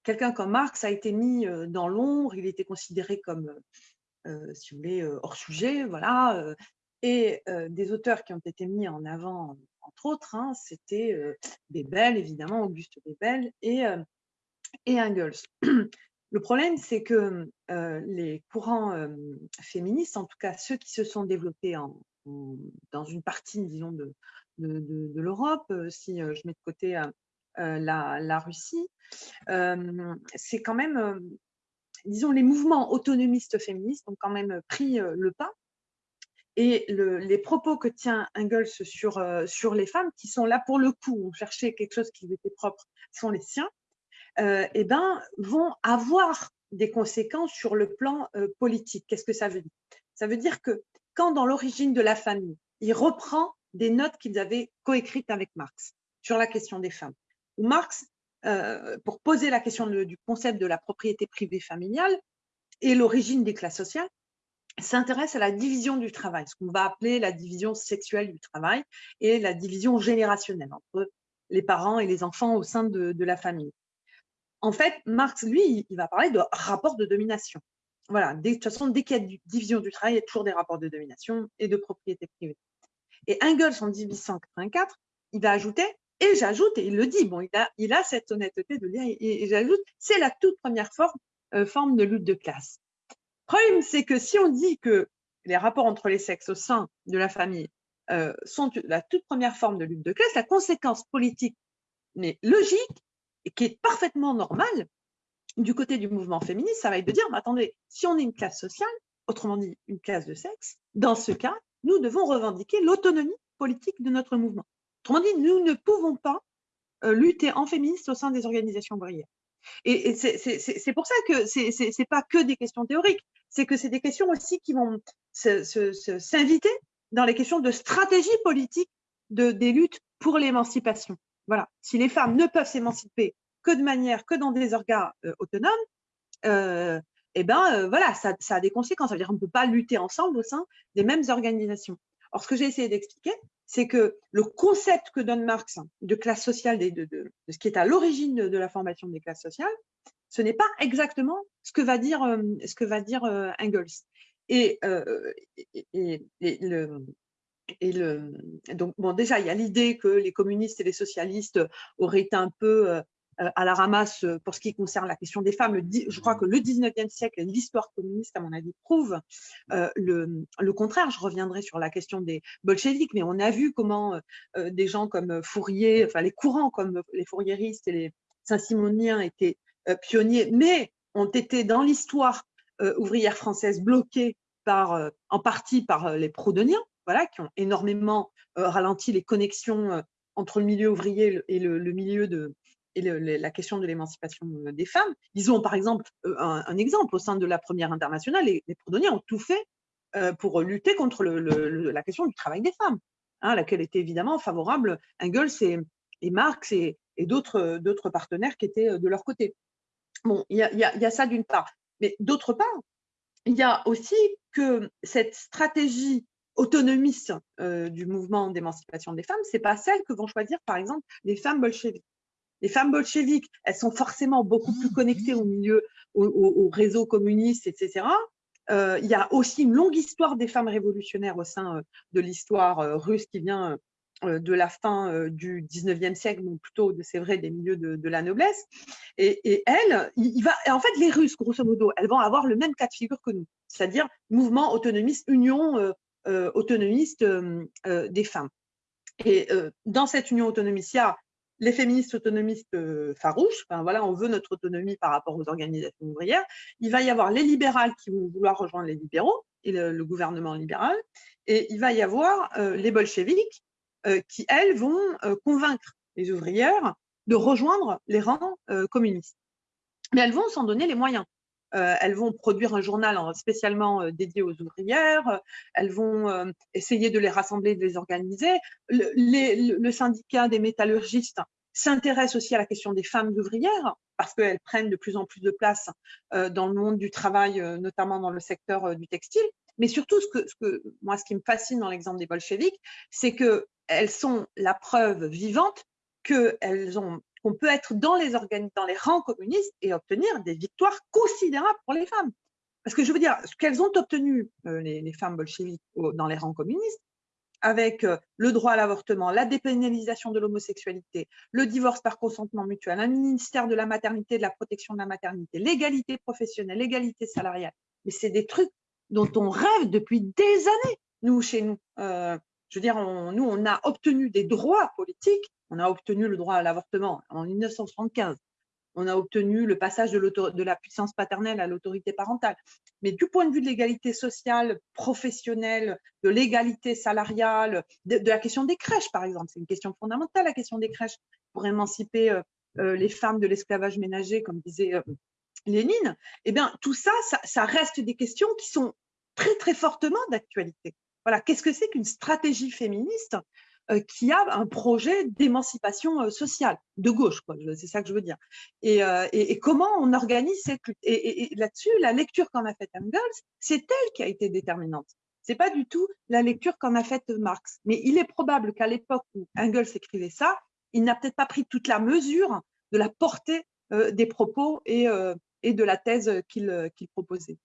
quelqu'un comme Marx a été mis dans l'ombre, il était considéré comme, si vous voulez, hors sujet, voilà. et des auteurs qui ont été mis en avant, entre autres, hein, c'était Bebel, évidemment, Auguste Bebel et, et Engels. Le problème, c'est que les courants féministes, en tout cas ceux qui se sont développés en, dans une partie, disons, de, l'Europe, si je mets de côté euh, la, Russie, euh, c'est quand même, euh, disons, les mouvements autonomistes féministes ont quand même pris le pas et les propos que tient Engels sur, les femmes, qui sont là pour le coup, on cherchait quelque chose qui était propre, sont les siens, eh ben, vont avoir des conséquences sur le plan politique. Qu'est-ce que ça veut dire? Ça veut dire que quand dans l'origine de la famille, il reprend des notes qu'ils avaient coécrites avec Marx sur la question des femmes, où Marx, euh, pour poser la question du concept de la propriété privée familiale et l'origine des classes sociales, s'intéresse à la division du travail, ce qu'on va appeler la division sexuelle du travail et la division générationnelle entre les parents et les enfants au sein de, la famille. En fait, Marx, lui, il va parler de rapport de domination. Voilà, de toute façon, dès qu'il y a une division du travail, il y a toujours des rapports de domination et de propriété privée. Et Engels, en 1884, il va ajouter et j'ajoute, et il le dit, bon, il a, il a cette honnêteté de dire, et, j'ajoute, c'est la toute première forme, euh, forme de lutte de classe. Le problème, c'est que si on dit que les rapports entre les sexes au sein de la famille euh, sont la toute première forme de lutte de classe, la conséquence politique, mais logique, et qui est parfaitement normale, du côté du mouvement féministe, ça va être de dire, mais attendez, si on est une classe sociale, autrement dit une classe de sexe, dans ce cas, nous devons revendiquer l'autonomie politique de notre mouvement. Autrement dit, nous ne pouvons pas euh, lutter en féministe au sein des organisations ouvrières. Et, c'est pour ça que ce n'est pas que des questions théoriques, c'est que c'est des questions aussi qui vont s'inviter dans les questions de stratégie politique de, des luttes pour l'émancipation. Voilà. Si les femmes ne peuvent s'émanciper que de manière, que dans des organes euh, autonomes, euh, eh ben voilà, ça, ça, a des conséquences. Ça veut dire ne peut pas lutter ensemble au sein des mêmes organisations. Or, ce que j'ai essayé d'expliquer, c'est que le concept que donne Marx de classe sociale, de, ce qui est à l'origine de, la formation des classes sociales, ce n'est pas exactement ce que va dire, euh, ce que va dire euh, Engels. Euh, et, le, et le, donc, bon, déjà, il y a l'idée que les communistes et les socialistes auraient un peu euh, à la ramasse euh, pour ce qui concerne la question des femmes. je crois que le 19e siècle et l'histoire communiste, à mon avis, prouvent euh, le, contraire. Je reviendrai sur la question des bolcheviks, mais on a vu comment des gens comme Fourier, enfin les courants comme les fourriéristes et les saint-simoniens étaient pionniers, mais ont été dans l'histoire ouvrière française bloqués par, en partie par les prodoniens, voilà, qui ont énormément ralenti les connexions entre le milieu ouvrier et le milieu de, et la question de l'émancipation euh, des femmes. Disons par exemple euh, un, exemple au sein de la première internationale, les, les ont tout fait euh, pour lutter contre la question du travail des femmes, hein, à laquelle étaient évidemment favorables Engels et, Marx et, d'autres partenaires qui étaient de leur côté. Bon, il y a, ça d'une part. Mais d'autre part, il y a aussi que cette stratégie autonomiste du mouvement d'émancipation des femmes, c'est pas celle que vont choisir, par exemple, les femmes bolcheviques les femmes bolcheviques, elles sont forcément beaucoup plus connectées au milieu, au, réseau communiste, etc. Euh, il y a aussi une longue histoire des femmes révolutionnaires au sein euh, de l'histoire euh, russe qui vient de la fin du 19e siècle, ou plutôt, c'est vrai, des milieux de, la noblesse. Et, elles, il, va, en fait, les Russes, grosso modo, elles vont avoir le même cas de figure que nous, c'est-à-dire mouvement autonomiste, union autonomiste des femmes. Et dans cette union autonomiste, il y a les féministes autonomistes euh, farouches, voilà, on veut notre autonomie par rapport aux organisations ouvrières. Il va y avoir les libérales qui vont vouloir rejoindre les libéraux et le, gouvernement libéral, et il va y avoir euh, les bolcheviques euh, qui, elles, vont convaincre les ouvrières de rejoindre les rangs communistes. Mais elles vont s'en donner les moyens. Elles vont produire un journal spécialement dédié aux ouvrières, elles vont essayer de les rassembler, de les organiser. le syndicat des métallurgistes s'intéresse aussi à la question des femmes ouvrières parce qu'elles prennent de plus en plus de place euh, dans le monde du travail, euh, notamment dans le secteur euh, du textile. Mais surtout, ce que, moi, ce qui me fascine dans l'exemple des bolcheviks, c'est qu'elles sont la preuve vivante qu'elles ont qu'on peut être dans les, rangs communistes et obtenir des victoires considérables pour les femmes. Parce que je veux dire, ce qu'elles ont obtenu, les, les, femmes bolcheviques dans les rangs communistes, avec euh, le droit à l'avortement, la dépénalisation de l'homosexualité, le divorce par consentement mutuel, un ministère de la maternité, de la protection de la maternité, l'égalité professionnelle, l'égalité salariale. Mais c'est des trucs dont on rêve depuis des années, nous, chez nous. Euh, je veux dire, nous, on a obtenu des droits politiques. On a obtenu le droit à l'avortement en 1975 on a obtenu le passage de, la puissance paternelle à l'autorité parentale. Mais du point de vue de l'égalité sociale, professionnelle, de l'égalité salariale, de, la question des crèches, par exemple, c'est une question fondamentale, la question des crèches, pour émanciper euh, euh, les femmes de l'esclavage ménager, comme disait euh, Lénine, eh bien, tout ça, ça reste des questions qui sont très, très fortement d'actualité. Voilà, qu'est-ce que c'est qu'une stratégie féministe euh, qui a un projet d'émancipation euh, sociale, de gauche, c'est ça que je veux dire. Et, euh, comment on organise cette Et, là-dessus, la lecture qu'en a faite Engels, c'est elle qui a été déterminante. C'est pas du tout la lecture qu'en a faite Marx. Mais il est probable qu'à l'époque où Engels écrivait ça, il n'a peut-être pas pris toute la mesure de la portée des propos et, de la thèse qu'il proposait.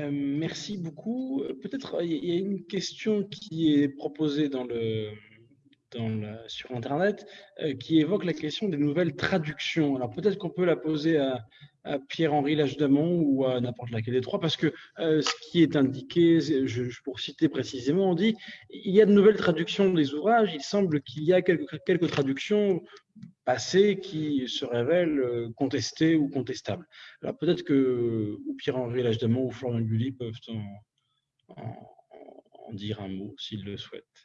Euh, merci beaucoup. Euh, peut-être euh, il y a une question qui est proposée dans le, sur Internet qui évoque la question des nouvelles traductions. Alors peut-être qu'on peut la poser à, Pierre-Henri Lachedamont ou à n'importe laquelle des trois, parce que ce qui est indiqué, pour citer précisément, on dit il y a de nouvelles traductions des ouvrages, il semble qu'il y a quelques, traductions passé qui se révèlent euh, contestés ou contestables. Alors peut-être que Pierre-Henri Lachdemont ou Florian Gulli peuvent en, dire un mot s'ils le souhaitent.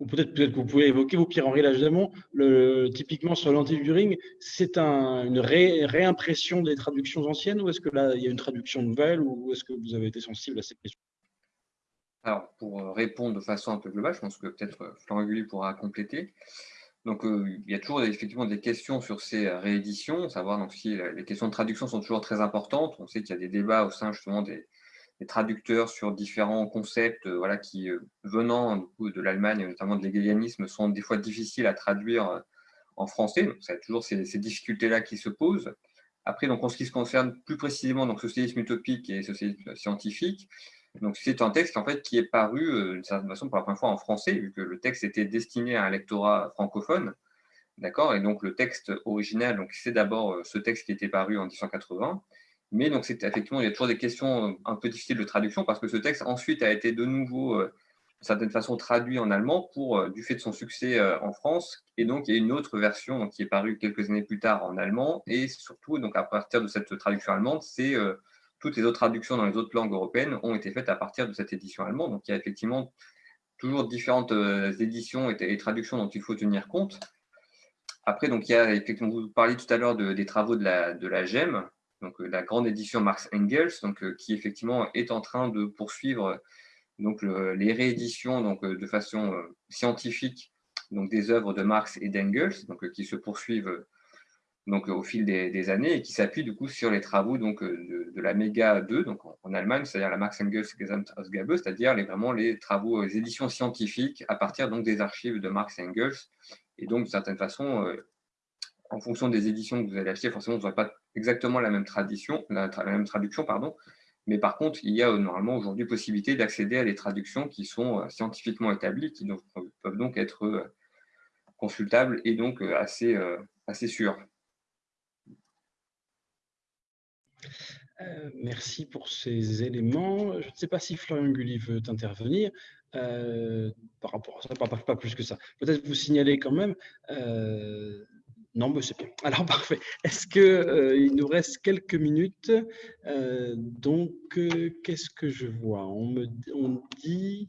Ou peut-être peut que vous pouvez évoquer, vous, Pierre-Henri Lachdemont, le, typiquement sur l'anti-During, c'est un, une réimpression des traductions anciennes ou est-ce que là, il y a une traduction nouvelle ou est-ce que vous avez été sensible à cette question? Alors, pour euh, répondre de façon un peu globale, je pense que peut-être euh, Florian Gulli pourra compléter. Donc, euh, il y a toujours effectivement des questions sur ces rééditions, savoir donc, si les questions de traduction sont toujours très importantes. On sait qu'il y a des débats au sein justement des, traducteurs sur différents concepts euh, voilà, qui, venant de l'Allemagne, notamment de l'égalianisme, sont des fois difficiles à traduire en français. Donc, y a toujours ces, difficultés-là qui se posent. Après, donc, en ce qui se concerne plus précisément donc, socialisme utopique et socialisme scientifique, c'est un texte en fait, qui est paru euh, d'une certaine façon pour la première fois en français, vu que le texte était destiné à un lectorat francophone. D'accord? Et donc le texte original, c'est d'abord euh, ce texte qui était paru en 1880. Mais donc effectivement, il y a toujours des questions euh, un peu difficiles de traduction parce que ce texte ensuite a été de nouveau, d'une certaine façon, traduit en allemand pour, du fait de son succès en France. Et donc il y a une autre version qui est parue quelques années plus tard en allemand. Et surtout, donc à partir de cette traduction allemande, c'est toutes les autres traductions dans les autres langues européennes ont été faites à partir de cette édition allemande. Donc il y a effectivement toujours différentes euh, éditions et, traductions dont il faut tenir compte. Après, donc, il y a effectivement, vous parliez tout à l'heure des travaux de la, de la GEM, donc euh, la grande édition Marx Engels, donc, euh, qui effectivement est en train de poursuivre donc, les rééditions donc, de façon scientifique donc, des œuvres de Marx et d'Engels, qui se poursuivent donc, au fil des, années et qui s'appuie du coup sur les travaux donc, euh, de, la Méga 2 donc en, Allemagne, c'est-à-dire la Marx Engels Gesamtausgabe, c'est-à-dire les, vraiment les travaux, les éditions scientifiques à partir donc, des archives de Marx Engels. Et donc, de certaine façon, euh, en fonction des éditions que vous allez acheter, forcément, vous n'aurez pas exactement la même, tradition, la, même traduction, pardon, mais par contre, il y a euh, normalement aujourd'hui possibilité d'accéder à des traductions qui sont scientifiquement établies, qui peuvent donc être consultables et donc assez, assez sûres. Euh, merci pour ces éléments. Je ne sais pas si Florian Gulli veut intervenir euh, par rapport à ça, pas, plus que ça. Peut-être vous signaler quand même. Euh, non, mais c'est bien. Alors, parfait. Est-ce qu'il nous reste quelques minutes Donc, qu'est-ce que je vois? On me dit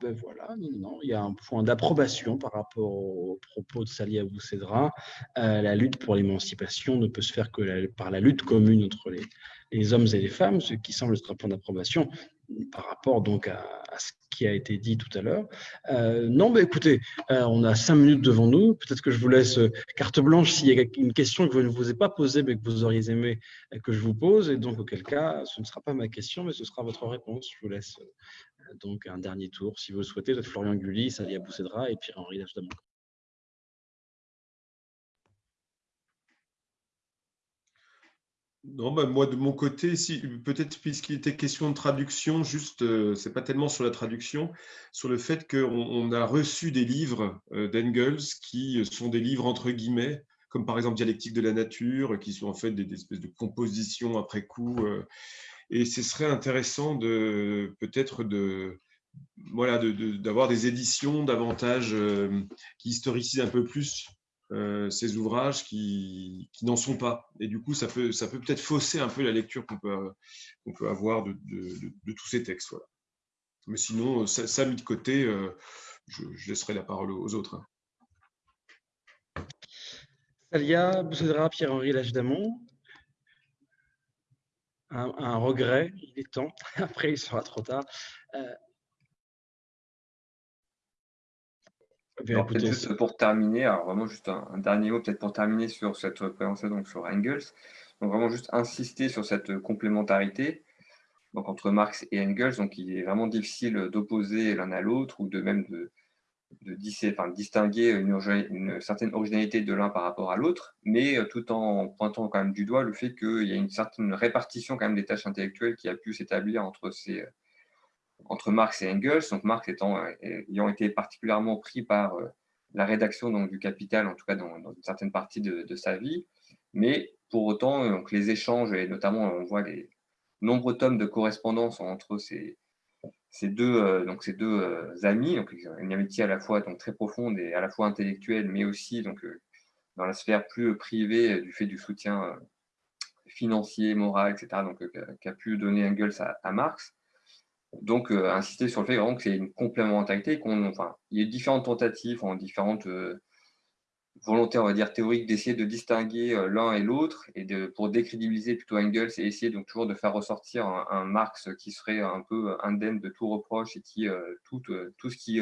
ben voilà, non, il y a un point d'approbation par rapport aux propos de Sali Abou Cédra. Euh, la lutte pour l'émancipation ne peut se faire que par la lutte commune entre les, hommes et les femmes, ce qui semble être un point d'approbation par rapport donc à, ce qui a été dit tout à l'heure. Euh, non, mais écoutez, euh, on a cinq minutes devant nous. Peut-être que je vous laisse euh, carte blanche s'il y a une question que je ne vous ai pas posée, mais que vous auriez aimé que je vous pose. Et donc, auquel cas, ce ne sera pas ma question, mais ce sera votre réponse. Je vous laisse donc un dernier tour, si vous le souhaitez, Florian Gulli, Salia Boussedra et Pierre-Henri Lachdamon. Non, bah, moi de mon côté, si, peut-être puisqu'il était question de traduction, juste, euh, c'est pas tellement sur la traduction, sur le fait qu'on on a reçu des livres euh, d'Engels qui sont des livres entre guillemets, comme par exemple Dialectique de la nature, qui sont en fait des, espèces de compositions après coup. Euh, et ce serait intéressant de peut-être de voilà d'avoir des éditions davantage qui historicisent un peu plus euh, ces ouvrages qui, n'en sont pas. Et du coup, ça peut ça peut peut-être fausser un peu la lecture qu'on peut, qu'on peut avoir de, tous ces textes. Mais sinon, ça, ça, mis de côté, euh, je, laisserai la parole aux autres. Salia Boussedra, Pierre-Henri Lachdamon. Un, regret, il est temps. Après, il sera trop tard. Euh, juste pour terminer, alors vraiment juste un, dernier mot peut-être pour terminer sur cette présentation donc sur Engels. Donc vraiment juste insister sur cette complémentarité donc entre Marx et Engels. Donc il est vraiment difficile d'opposer l'un à l'autre ou de même de, de distinguer une, une, certaine originalité de l'un par rapport à l'autre, mais euh, tout en pointant quand même du doigt le fait qu'il y a une certaine répartition quand même des tâches intellectuelles qui a pu s'établir entre ces entre Marx et Engels, donc Marx étant, euh, ayant été particulièrement pris par euh, la rédaction donc, du Capital, en tout cas dans, une certaine partie de, sa vie, mais pour autant, euh, donc, les échanges, et notamment on voit les nombreux tomes de correspondance entre ces, ces deux, donc, ces deux amis, donc une amitié à la fois donc, très profonde et à la fois intellectuelle, mais aussi donc, dans la sphère plus privée du fait du soutien financier, moral, etc., qu'a pu donner Engels à Marx. Donc, euh, insister sur le fait vraiment que c'est une complémentarité, qu'on, enfin, il y a différentes tentatives, en différentes euh, volontés, on va dire, théoriques, d'essayer de distinguer euh, l'un et l'autre, et de, pour décrédibiliser plutôt Engels, et essayer donc toujours de faire ressortir un, Marx qui serait un peu indemne de tout reproche, et qui, tout, tout ce qui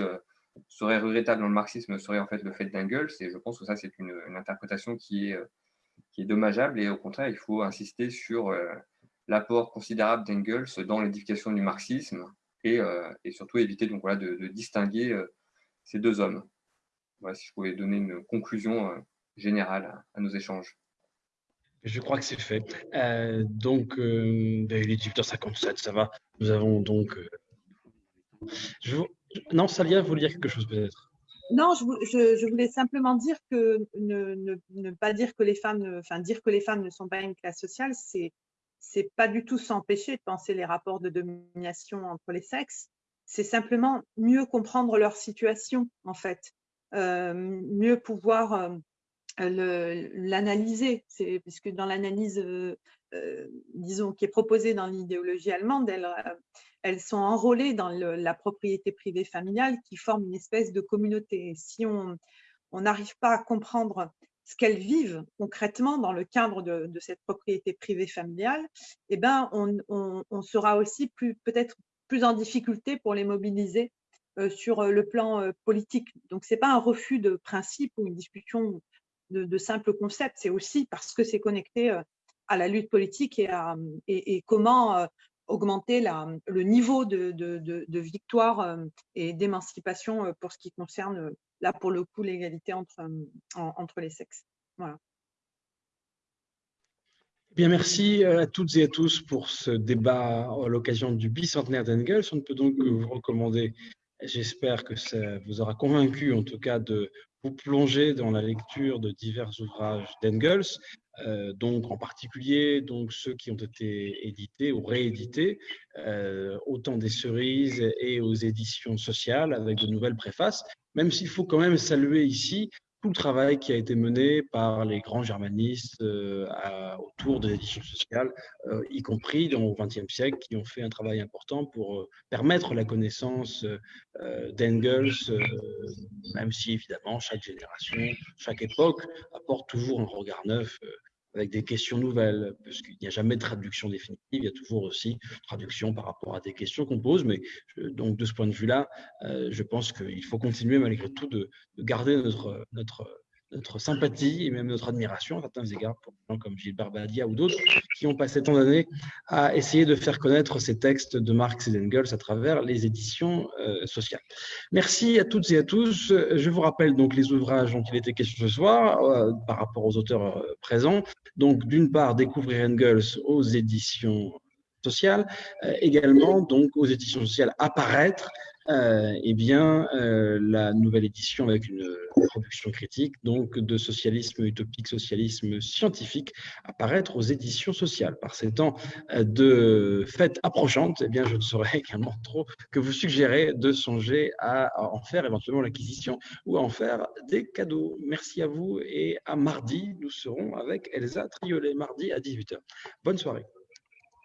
serait regrettable dans le marxisme serait en fait le fait d'Engels, et je pense que ça, c'est une, une, interprétation qui est, qui est dommageable, et au contraire, il faut insister sur l'apport considérable d'Engels dans l'édification du marxisme et, euh, surtout éviter donc, voilà, de, distinguer euh, ces deux hommes. Voilà, si je pouvais donner une conclusion euh, générale à, nos échanges. Je crois que c'est fait. donc, ben, il est 18h57, ça va. Nous avons donc. Je Non, Salia, vous voulez dire quelque chose peut-être? Non, je, voulais simplement dire que ne, ne, pas dire que les femmes, enfin dire que les femmes ne sont pas une classe sociale, c'est c'est pas du tout s'empêcher de penser les rapports de domination entre les sexes, c'est simplement mieux comprendre leur situation, en fait, euh, mieux pouvoir euh, l'analyser, puisque dans l'analyse, euh, disons, qui est proposée dans l'idéologie allemande, elles, sont enrôlées dans la propriété privée familiale qui forme une espèce de communauté. Si on n'arrive pas à comprendre ce qu'elles vivent concrètement dans le cadre de, cette propriété privée familiale, eh ben, on, sera aussi peut-être plus en difficulté pour les mobiliser euh, sur euh, le plan euh, politique. Donc, ce n'est pas un refus de principe ou une discussion de, simples concepts, c'est aussi parce que c'est connecté à la lutte politique et, à, comment augmenter le niveau de victoire et d'émancipation pour ce qui concerne là pour le coup l'égalité entre, entre les sexes. Voilà. Bien, merci à toutes et à tous pour ce débat à l'occasion du bicentenaire d'Engels. On ne peut donc vous recommander, j'espère que ça vous aura convaincu en tout cas de vous plonger dans la lecture de divers ouvrages d'Engels, euh, donc en particulier donc ceux qui ont été édités ou réédités, euh, autant des cerises et aux éditions sociales avec de nouvelles préfaces, même s'il faut quand même saluer ici tout le travail qui a été mené par les grands germanistes euh, autour des éditions sociales, euh, y compris au XXe siècle, qui ont fait un travail important pour euh, permettre la connaissance d'Engels, même si évidemment chaque génération, chaque époque apporte toujours un regard neuf avec des questions nouvelles, parce qu'il n'y a jamais de traduction définitive, il y a toujours aussi traduction par rapport à des questions qu'on pose, mais donc de ce point de vue-là, euh, je pense qu'il faut continuer malgré tout de, de garder notre, notre, notre sympathie et même notre admiration à certains égards pour des gens comme Gilbert Badia ou d'autres qui ont passé tant d'années à essayer de faire connaître ces textes de Marx et d'Engels à travers les éditions euh, sociales. Merci à toutes et à tous. Je vous rappelle donc les ouvrages dont il était question ce soir euh, par rapport aux auteurs euh, présents. Donc d'une part, découvrir Engels aux éditions sociales, également donc aux éditions sociales apparaître eh bien, euh, la nouvelle édition avec une production critique donc de socialisme utopique, socialisme scientifique, apparaître aux éditions sociales. Par ces temps euh, de fêtes approchantes, eh bien, je ne saurais également trop que vous suggérer de songer à en faire éventuellement l'acquisition ou à en faire des cadeaux. Merci à vous et à mardi, nous serons avec Elsa Triolet, mardi à 18h. Bonne soirée.